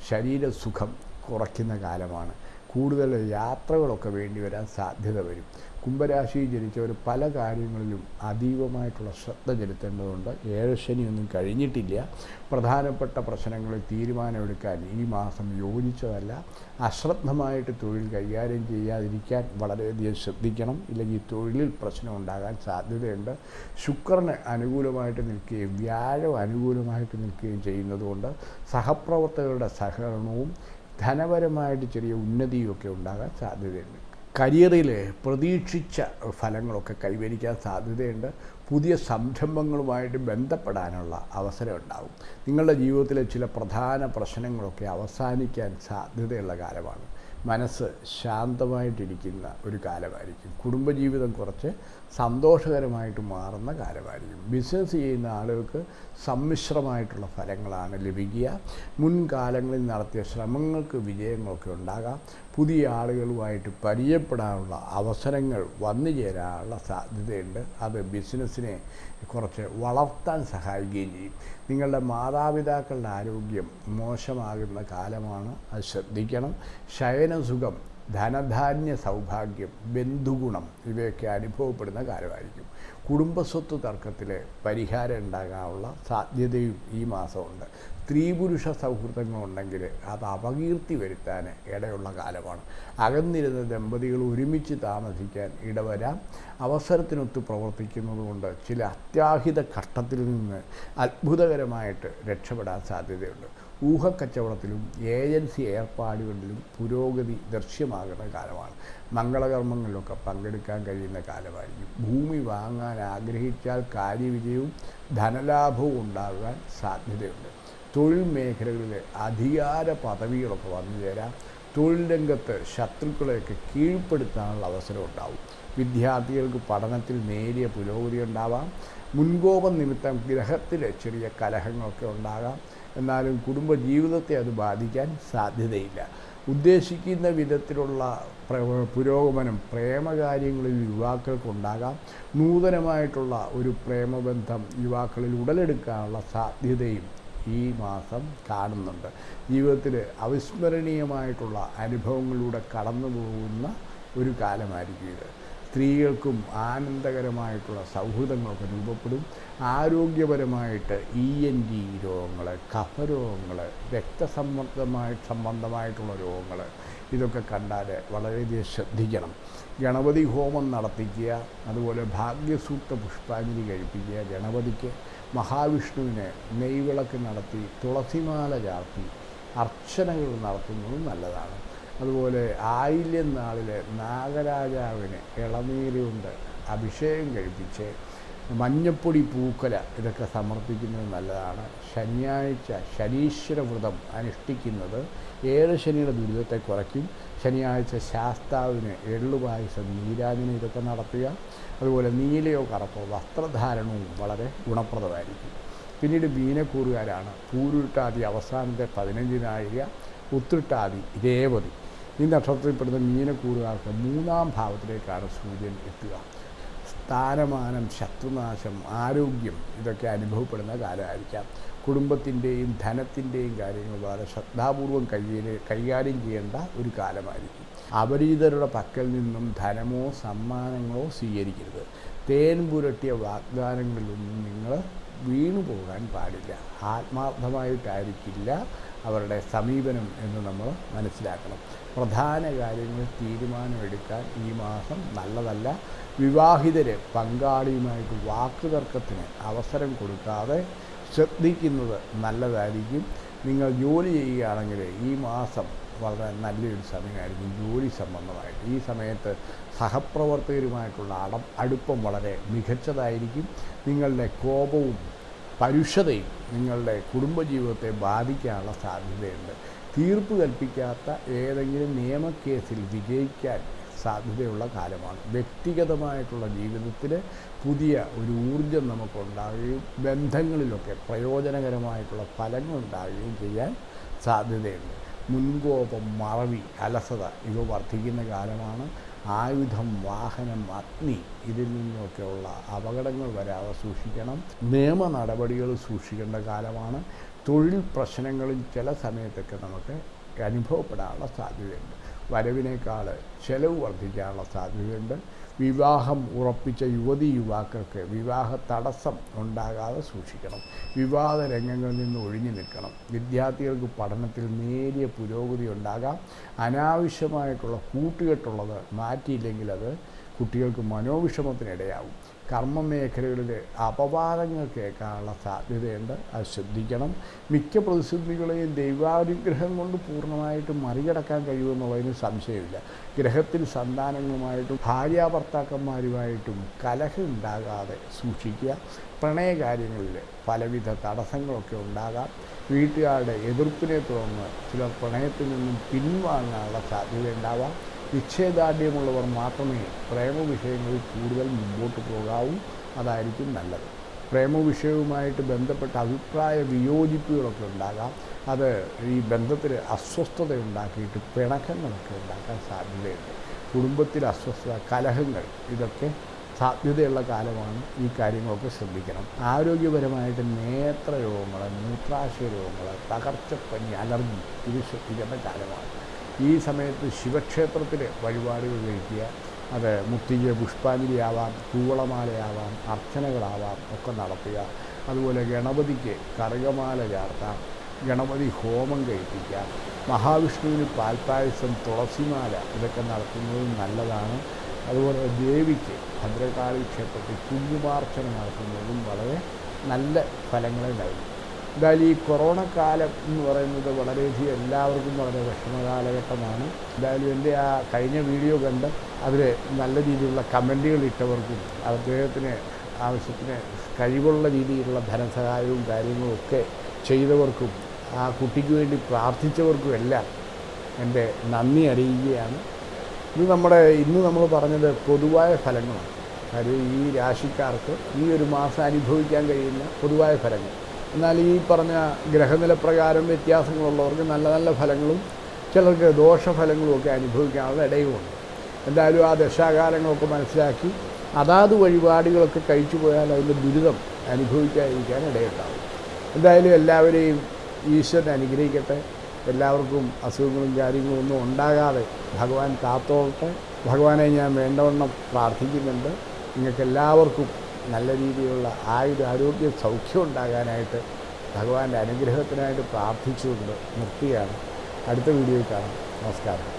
ശരീരസുഖം കുറയ്ക്കുന്ന കാലമാണ്. കൂടുതൽ യാത്രകളൊക്കെ വേണ്ടി വരാൻ സാധ്യത വരും. കുംഭരാശിയിൽ ജനിച്ചവർ പല കാര്യങ്ങളിലും അതീവമായിട്ടുള്ള ശ്രദ്ധ ചെലുത്തേണ്ടതുണ്ട്. ഏഴശനിയൊന്നും കഴിഞ്ഞിട്ടില്ല. പ്രധാനപ്പെട്ട പ്രശ്നങ്ങളിൽ തീരുമാനമെടുക്കാൻ ഈ മാസം യോജിച്ചതല്ല. അശ്രദ്ധമായിട്ട് തൊഴിൽ കൈകാര്യം ചെയ്യാതിരിക്കാൻ വളരെയധികം ശ്രദ്ധിക്കണം. ഇല്ലെങ്കിൽ തൊഴിലിൽ പ്രശ്നം ഉണ്ടാകാൻ സാധ്യതയുണ്ട്. ശുക്രന് അനുകൂലമായിട്ട് നിൽക്കുകയും വ്യാഴം അനുകൂലമായിട്ട് നിൽക്കുകയും ചെയ്യുന്നതുകൊണ്ട് സഹപ്രവർത്തകരുടെ സഹകരണവും ധനപരമായിട്ട് ചെറിയ ഉന്നതിയൊക്കെ ഉണ്ടാകാൻ സാധ്യതയുണ്ട്. കരിയറിൽ പ്രതീക്ഷിച്ച ഫലങ്ങളൊക്കെ കൈവരിക്കാൻ സാധ്യതയുണ്ട്. പുതിയ സംരംഭങ്ങളുമായിട്ട് ബന്ധപ്പെടാനുള്ള അവസരം നിങ്ങളുടെ ജീവിതത്തിലെ ചില പ്രധാന പ്രശ്നങ്ങളൊക്കെ അവസാനിക്കാൻ സാധ്യതയുള്ള കാലമാണ്. മനസ്സ് ശാന്തമായിട്ടിരിക്കുന്ന ഒരു കാലമായിരിക്കും. കുടുംബജീവിതം കുറച്ച് സന്തോഷകരമായിട്ട് മാറുന്ന കാലമായിരിക്കും. ബിസിനസ് ചെയ്യുന്ന ആളുകൾക്ക് സമ്മിശ്രമായിട്ടുള്ള ഫലങ്ങളാണ് ലഭിക്കുക. മുൻകാലങ്ങളിൽ നടത്തിയ ശ്രമങ്ങൾക്ക് വിജയങ്ങളൊക്കെ ഉണ്ടാകാം. പുതിയ ആളുകളുമായിട്ട് പരിചയപ്പെടാനുള്ള അവസരങ്ങൾ വന്നു ചേരാനുള്ള സാധ്യതയുണ്ട്. അത് ബിസിനസ്സിനെ കുറച്ച് വളർത്താൻ സഹായിക്കുകയും ചെയ്യും. നിങ്ങളുടെ മാതാപിതാക്കളുടെ ആരോഗ്യം മോശമാകുന്ന കാലമാണ്. അത് ശ്രദ്ധിക്കണം. ശയനസുഖം ധനധാന്യ സൗഭാഗ്യം ബന്ധുഗുണം ഇവയൊക്കെ അനുഭവപ്പെടുന്ന കാലമായിരിക്കും. കുടുംബസ്വത്ത് തർക്കത്തിൽ പരിഹാരം ഉണ്ടാകാനുള്ള സാധ്യതയും ഈ മാസമുണ്ട്. സ്ത്രീ പുരുഷ സൗഹൃദങ്ങളുണ്ടെങ്കിൽ അത് അപകീർത്തി വരുത്താൻ ഇടയുള്ള കാലമാണ്. അകന്നിരുന്ന ദമ്പതികൾ ഒരുമിച്ച് താമസിക്കാൻ ഇടവരാം. അവസരത്തിനൊത്ത് പ്രവർത്തിക്കുന്നതുകൊണ്ട് ചില അത്യാഹിത ഘട്ടത്തിൽ നിന്ന് അത്ഭുതകരമായിട്ട് രക്ഷപ്പെടാൻ സാധ്യതയുണ്ട്. ഊഹക്കച്ചവടത്തിലും ഏജൻസി ഏർപ്പാടുകളിലും പുരോഗതി ദൃശ്യമാകുന്ന കാലമാണ്. മംഗളകർമ്മങ്ങളിലൊക്കെ പങ്കെടുക്കാൻ കഴിയുന്ന കാലമായിരിക്കും. ഭൂമി വാങ്ങാൻ ആഗ്രഹിച്ചാൽ കാര്യവിജയവും ധനലാഭവും ഉണ്ടാകാൻ സാധ്യതയുണ്ട്. തൊഴിൽ മേഖലകളിലെ അധികാര പദവികളൊക്കെ വന്നു ചേരാം. തൊഴിൽ രംഗത്ത് ശത്രുക്കളെയൊക്കെ കീഴ്പ്പെടുത്താനുള്ള അവസരം ഉണ്ടാവും. വിദ്യാർത്ഥികൾക്ക് പഠനത്തിൽ നേരിയ പുരോഗതി ഉണ്ടാവാം. മുൻകോപം നിമിത്തം ഗ്രഹത്തിലെ ചെറിയ കലഹങ്ങളൊക്കെ ഉണ്ടാകാം. എന്നാലും കുടുംബജീവിതത്തെ അത് ബാധിക്കാൻ സാധ്യതയില്ല. ഉദ്ദേശിക്കുന്ന വിധത്തിലുള്ള പ്ര- പുരോഗമനം പ്രേമകാര്യങ്ങളിൽ യുവാക്കൾക്കുണ്ടാകാം നൂതനമായിട്ടുള്ള ഒരു പ്രേമബന്ധം യുവാക്കളിൽ ഉടലെടുക്കാനുള്ള സാധ്യതയും ഈ മാസം കാണുന്നുണ്ട്. ജീവിതത്തിൽ അവിസ്മരണീയമായിട്ടുള്ള അനുഭവങ്ങളിലൂടെ കടന്നു പോകുന്ന ഒരു കാലമായിരിക്കും ഇത്. സ്ത്രീകൾക്കും ആനന്ദകരമായിട്ടുള്ള സൗഹൃദങ്ങളൊക്കെ രൂപപ്പെടും. ആരോഗ്യപരമായിട്ട് ഇ എൻ ജി രോഗങ്ങൾ കഫരോഗങ്ങൾ രക്തസമ്മർദ്ദമായി സംബന്ധമായിട്ടുള്ള രോഗങ്ങൾ ഇതൊക്കെ കണ്ടാൽ വളരെയധികം ശ്രദ്ധിക്കണം. ഗണപതി ഹോമം നടത്തിക്കുക അതുപോലെ ഭാഗ്യസൂക്ത പുഷ്പാഞ്ജലി കഴിപ്പിക്കുക ഗണപതിക്ക്. മഹാവിഷ്ണുവിന് നെയ്വിളക്ക് നടത്തി തുളസിമാല ചാർത്തി അർച്ചനകൾ നടത്തുന്നതും നല്ലതാണ്. അതുപോലെ ആയില്യം നാളിൽ നാഗരാജാവിന് ഇളനീര് കൊണ്ട് അഭിഷേകം കഴിപ്പിച്ച് മഞ്ഞപ്പൊടി പൂക്കല ഇതൊക്കെ സമർപ്പിക്കുന്നത് നല്ലതാണ്. ശനിയാഴ്ച ശനീശ്വര വ്രതം അനുഷ്ഠിക്കുന്നത് ഏഴ് ശനിയുടെ ദുരിതത്തെ കുറയ്ക്കും. ശനിയാഴ്ച ശാസ്താവിന് എള്ളുപായസം നീരാജിന് ഇതൊക്കെ നടത്തുക. അതുപോലെ നീലയോ കറുപ്പോ വസ്ത്രധാരണവും വളരെ ഗുണപ്രദമായിരിക്കും. പിന്നീട് മീനക്കൂറുകാരാണ്. പൂരുട്ടാതി അവസാനത്തെ പതിനഞ്ചിനായിക ഉത്രിട്ടാതി രേവതി. ഈ നക്ഷത്രത്തിൽപ്പെടുന്ന മീനക്കൂറുകാർക്ക് മൂന്നാം ഭാവത്തിലേക്കാണ് സൂര്യൻ എത്തുക. സ്ഥാനമാനം ശത്രുനാശം ആരോഗ്യം ഇതൊക്കെ അനുഭവപ്പെടുന്ന കാലമായിരിക്കാം. കുടുംബത്തിന്റെയും ധനത്തിന്റെയും കാര്യങ്ങൾ വളരെ ശ്രദ്ധാപൂർവം കൈകാര്യം കൈകാര്യം ചെയ്യേണ്ട ഒരു കാലമായിരിക്കും. അപരിചിതരുടെ പക്കൽ നിന്നും ധനമോ സമ്മാനങ്ങളോ സ്വീകരിക്കരുത്. തേൻ പുരട്ടിയ വാഗ്ദാനങ്ങളിലൊന്നും നിങ്ങൾ വീണു പോകാൻ പാടില്ല. ആത്മാർത്ഥമായിട്ടായിരിക്കില്ല അവരുടെ സമീപനം എന്ന് നമ്മൾ മനസ്സിലാക്കണം. പ്രധാന കാര്യങ്ങൾ തീരുമാനമെടുക്കാൻ ഈ മാസം നല്ലതല്ല. വിവാഹിതരെ പങ്കാളിയുമായിട്ട് വാക്കുതർക്കത്തിന് അവസരം കൊടുക്കാതെ ശ്രദ്ധിക്കുന്നത് നല്ലതായിരിക്കും. നിങ്ങൾ ജോലി ചെയ്യുകയാണെങ്കിൽ ഈ മാസം വളരെ നല്ലൊരു സമയമായിരിക്കും ജോലി സംബന്ധമായിട്ട്. ഈ സമയത്ത് സഹപ്രവർത്തകരുമായിട്ടുള്ള അട അടുപ്പം വളരെ മികച്ചതായിരിക്കും. നിങ്ങളുടെ കോപവും പരുഷതയും നിങ്ങളുടെ കുടുംബജീവിതത്തെ ബാധിക്കാനുള്ള സാധ്യതയുണ്ട്. തീർപ്പ് കൽപ്പിക്കാത്ത ഏതെങ്കിലും നിയമക്കേസിൽ വിജയിക്കാൻ സാധ്യതയുള്ള കാലമാണ്. വ്യക്തിഗതമായിട്ടുള്ള ജീവിതത്തിൽ പുതിയ ഒരു ഊർജം നമുക്കുണ്ടാവുകയും ബന്ധങ്ങളിലൊക്കെ പ്രയോജനകരമായിട്ടുള്ള ഫലങ്ങൾ ഉണ്ടാവുകയും ചെയ്യാൻ സാധ്യതയുണ്ട്. മുൻകോപം മറവി അലസത ഇവ വർദ്ധിക്കുന്ന കാലമാണ്. ആയുധം വാഹനം അഗ്നി ഇതിൽ നിന്നൊക്കെയുള്ള അപകടങ്ങൾ വരാതെ സൂക്ഷിക്കണം. നിയമ നടപടികൾ സൂക്ഷിക്കേണ്ട കാലമാണ്. തൊഴിൽ പ്രശ്നങ്ങളിൽ ചില സമയത്തൊക്കെ നമുക്ക് അനുഭവപ്പെടാനുള്ള സാധ്യതയുണ്ട്. വരവിനേക്കാൾ ചെലവ് വർദ്ധിക്കാനുള്ള സാധ്യതയുണ്ട്. വിവാഹം ഉറപ്പിച്ച യുവതി യുവാക്കൾക്ക് വിവാഹ തടസ്സം ഉണ്ടാകാതെ സൂക്ഷിക്കണം. വിവാദ രംഗങ്ങളിൽ നിന്ന് ഒഴിഞ്ഞു നിൽക്കണം. വിദ്യാർത്ഥികൾക്ക് പഠനത്തിൽ നേരിയ പുരോഗതി ഉണ്ടാകാം. അനാവശ്യമായിട്ടുള്ള കൂട്ടുകെട്ടുള്ളത് മാറ്റിയില്ലെങ്കിൽ അത് കുട്ടികൾക്ക് മനോവിഷമത്തിനിടയാവും കർമ്മ മേഖലകളിൽ അപവാദങ്ങൾ കേൾക്കാനുള്ള സാധ്യതയുണ്ട്. അത് ശ്രദ്ധിക്കണം. മിക്ക പ്രതിസന്ധികളെയും ദൈവാനുഗ്രഹം കൊണ്ട് പൂർണമായിട്ടും മറികടക്കാൻ കഴിയുമെന്നുള്ളതിന് സംശയമില്ല. ഗ്രഹത്തിൽ സന്താനങ്ങളുമായിട്ടും ഭാര്യാഭർത്താക്കന്മാരുമായിട്ടും കലഹം ഉണ്ടാകാതെ സൂക്ഷിക്കുക. പ്രണയകാര്യങ്ങളിൽ പലവിധ തടസ്സങ്ങളൊക്കെ ഉണ്ടാകാം. വീട്ടുകാരുടെ എതിർപ്പിനെ തുടർന്ന് ചിലർ പ്രണയത്തിൽ നിന്നും പിൻവാങ്ങാനുള്ള സാധ്യത ഉണ്ടാവാം നിശ്ചയദാർഢ്യമുള്ളവർ മാത്രമേ പ്രേമ വിഷയങ്ങളിൽ കൂടുതൽ മുമ്പോട്ട് പോകാവൂ. അതായിരിക്കും നല്ലത്. പ്രേമ വിഷയവുമായിട്ട് ബന്ധപ്പെട്ട അഭിപ്രായ വിയോജിപ്പുകളൊക്കെ ഉണ്ടാകാം. അത് ഈ ബന്ധത്തിൽ അസ്വസ്ഥത ഉണ്ടാക്കിയിട്ട് പിണക്കങ്ങളൊക്കെ ഉണ്ടാക്കാൻ സാധ്യതയുണ്ട്. കുടുംബത്തിൽ അസ്വസ്ഥത കലഹങ്ങൾ ഇതൊക്കെ സാധ്യതയുള്ള കാലമാണ് ഈ കാര്യങ്ങളൊക്കെ ശ്രദ്ധിക്കണം. ആരോഗ്യപരമായിട്ട് നേത്രരോഗങ്ങൾ മൂത്രാശയ രോഗങ്ങൾ തകർച്ചപ്പനി അലർജി ഇത് ശ്രദ്ധിക്കേണ്ട കാലമാണ്. ഈ സമയത്ത് ശിവക്ഷേത്രത്തിൽ വഴിപാടുകൾ കഴിക്കുക. അത് മുത്തിക പുഷ്പാഞ്ജലിയാവാം കൂവളമാലയാവാം അർച്ചനകളാവാം ഒക്കെ നടത്തുക. അതുപോലെ ഗണപതിക്ക് കറുകമാല ചാർത്താം ഗണപതി ഹോമം കഴിപ്പിക്കാം മഹാവിഷ്ണുവിന് പാൽപ്പായസം തുളസിമാല ഇതൊക്കെ നടത്തുന്നത് നല്ലതാണ്. അതുപോലെ ദേവിക്ക് ഭദ്രകാളി ക്ഷേത്രത്തിൽ കുങ്കുമാർച്ചന നടത്തുന്നതും വളരെ നല്ല ഫലങ്ങളെ എന്തായാലും ഈ കൊറോണ കാലം എന്ന് പറയുന്നത് വളരെയധികം എല്ലാവർക്കും വളരെ വിഷമ കാലഘട്ടമാണ് എന്തായാലും എന്റെ ആ കഴിഞ്ഞ വീഡിയോ കണ്ട് അതിൽ നല്ല രീതിയിലുള്ള കമന്റുകൾ ഇട്ടവർക്കും അദ്ദേഹത്തിന് ആവശ്യത്തിന് കഴിവുള്ള രീതിയിലുള്ള ധനസഹായവും കാര്യങ്ങളും ഒക്കെ ചെയ്തവർക്കും ആ കുട്ടിക്ക് വേണ്ടി പ്രാർത്ഥിച്ചവർക്കും എല്ലാം എന്റെ നന്ദി അറിയിക്കുകയാണ്. ഇത് നമ്മുടെ ഇന്ന് നമ്മൾ പറഞ്ഞത് പൊതുവായ ഫലങ്ങളാണ്. കാര്യം ഈ രാശിക്കാർക്ക് ഈ ഒരു മാസം അനുഭവിക്കാൻ കഴിയുന്ന പൊതുവായ ഫലങ്ങൾ. എന്നാൽ ഈ പറഞ്ഞ ഗ്രഹനില പ്രകാരം വ്യത്യാസങ്ങളുള്ളവർക്ക് നല്ല നല്ല ഫലങ്ങളും ചിലർക്ക് ദോഷഫലങ്ങളും ഒക്കെ അനുഭവിക്കാനുള്ള ഇടയുമുണ്ട്. എന്തായാലും ആ ദശാകാലങ്ങളൊക്കെ മനസ്സിലാക്കി അതാത് വഴിപാടുകളൊക്കെ കഴിച്ചു പോയാൽ അതിന്റെ ദുരിതം അനുഭവിക്കാതിരിക്കാൻ ഇടയുണ്ടാവും. എന്തായാലും എല്ലാവരെയും ഈശ്വരൻ അനുഗ്രഹിക്കട്ടെ. എല്ലാവർക്കും അസുഖങ്ങളും കാര്യങ്ങളും ഒന്നും ഉണ്ടാകാതെ ഭഗവാൻ കാത്തോളട്ടെ. ഭഗവാനെ ഞാൻ വേണ്ടവണ്ണം പ്രാർത്ഥിക്കുന്നുണ്ട്. നിങ്ങൾക്ക് എല്ലാവർക്കും നല്ല രീതിയിലുള്ള ആയുധ ആരോഗ്യ സൗഖ്യം ഉണ്ടാകാനായിട്ട് ഭഗവാന്റെ അനുഗ്രഹത്തിനായിട്ട് പ്രാർത്ഥിച്ചുകൊണ്ട് നിർത്തുകയാണ്. അടുത്ത വീഡിയോയിൽ കാണാം. നമസ്കാരം.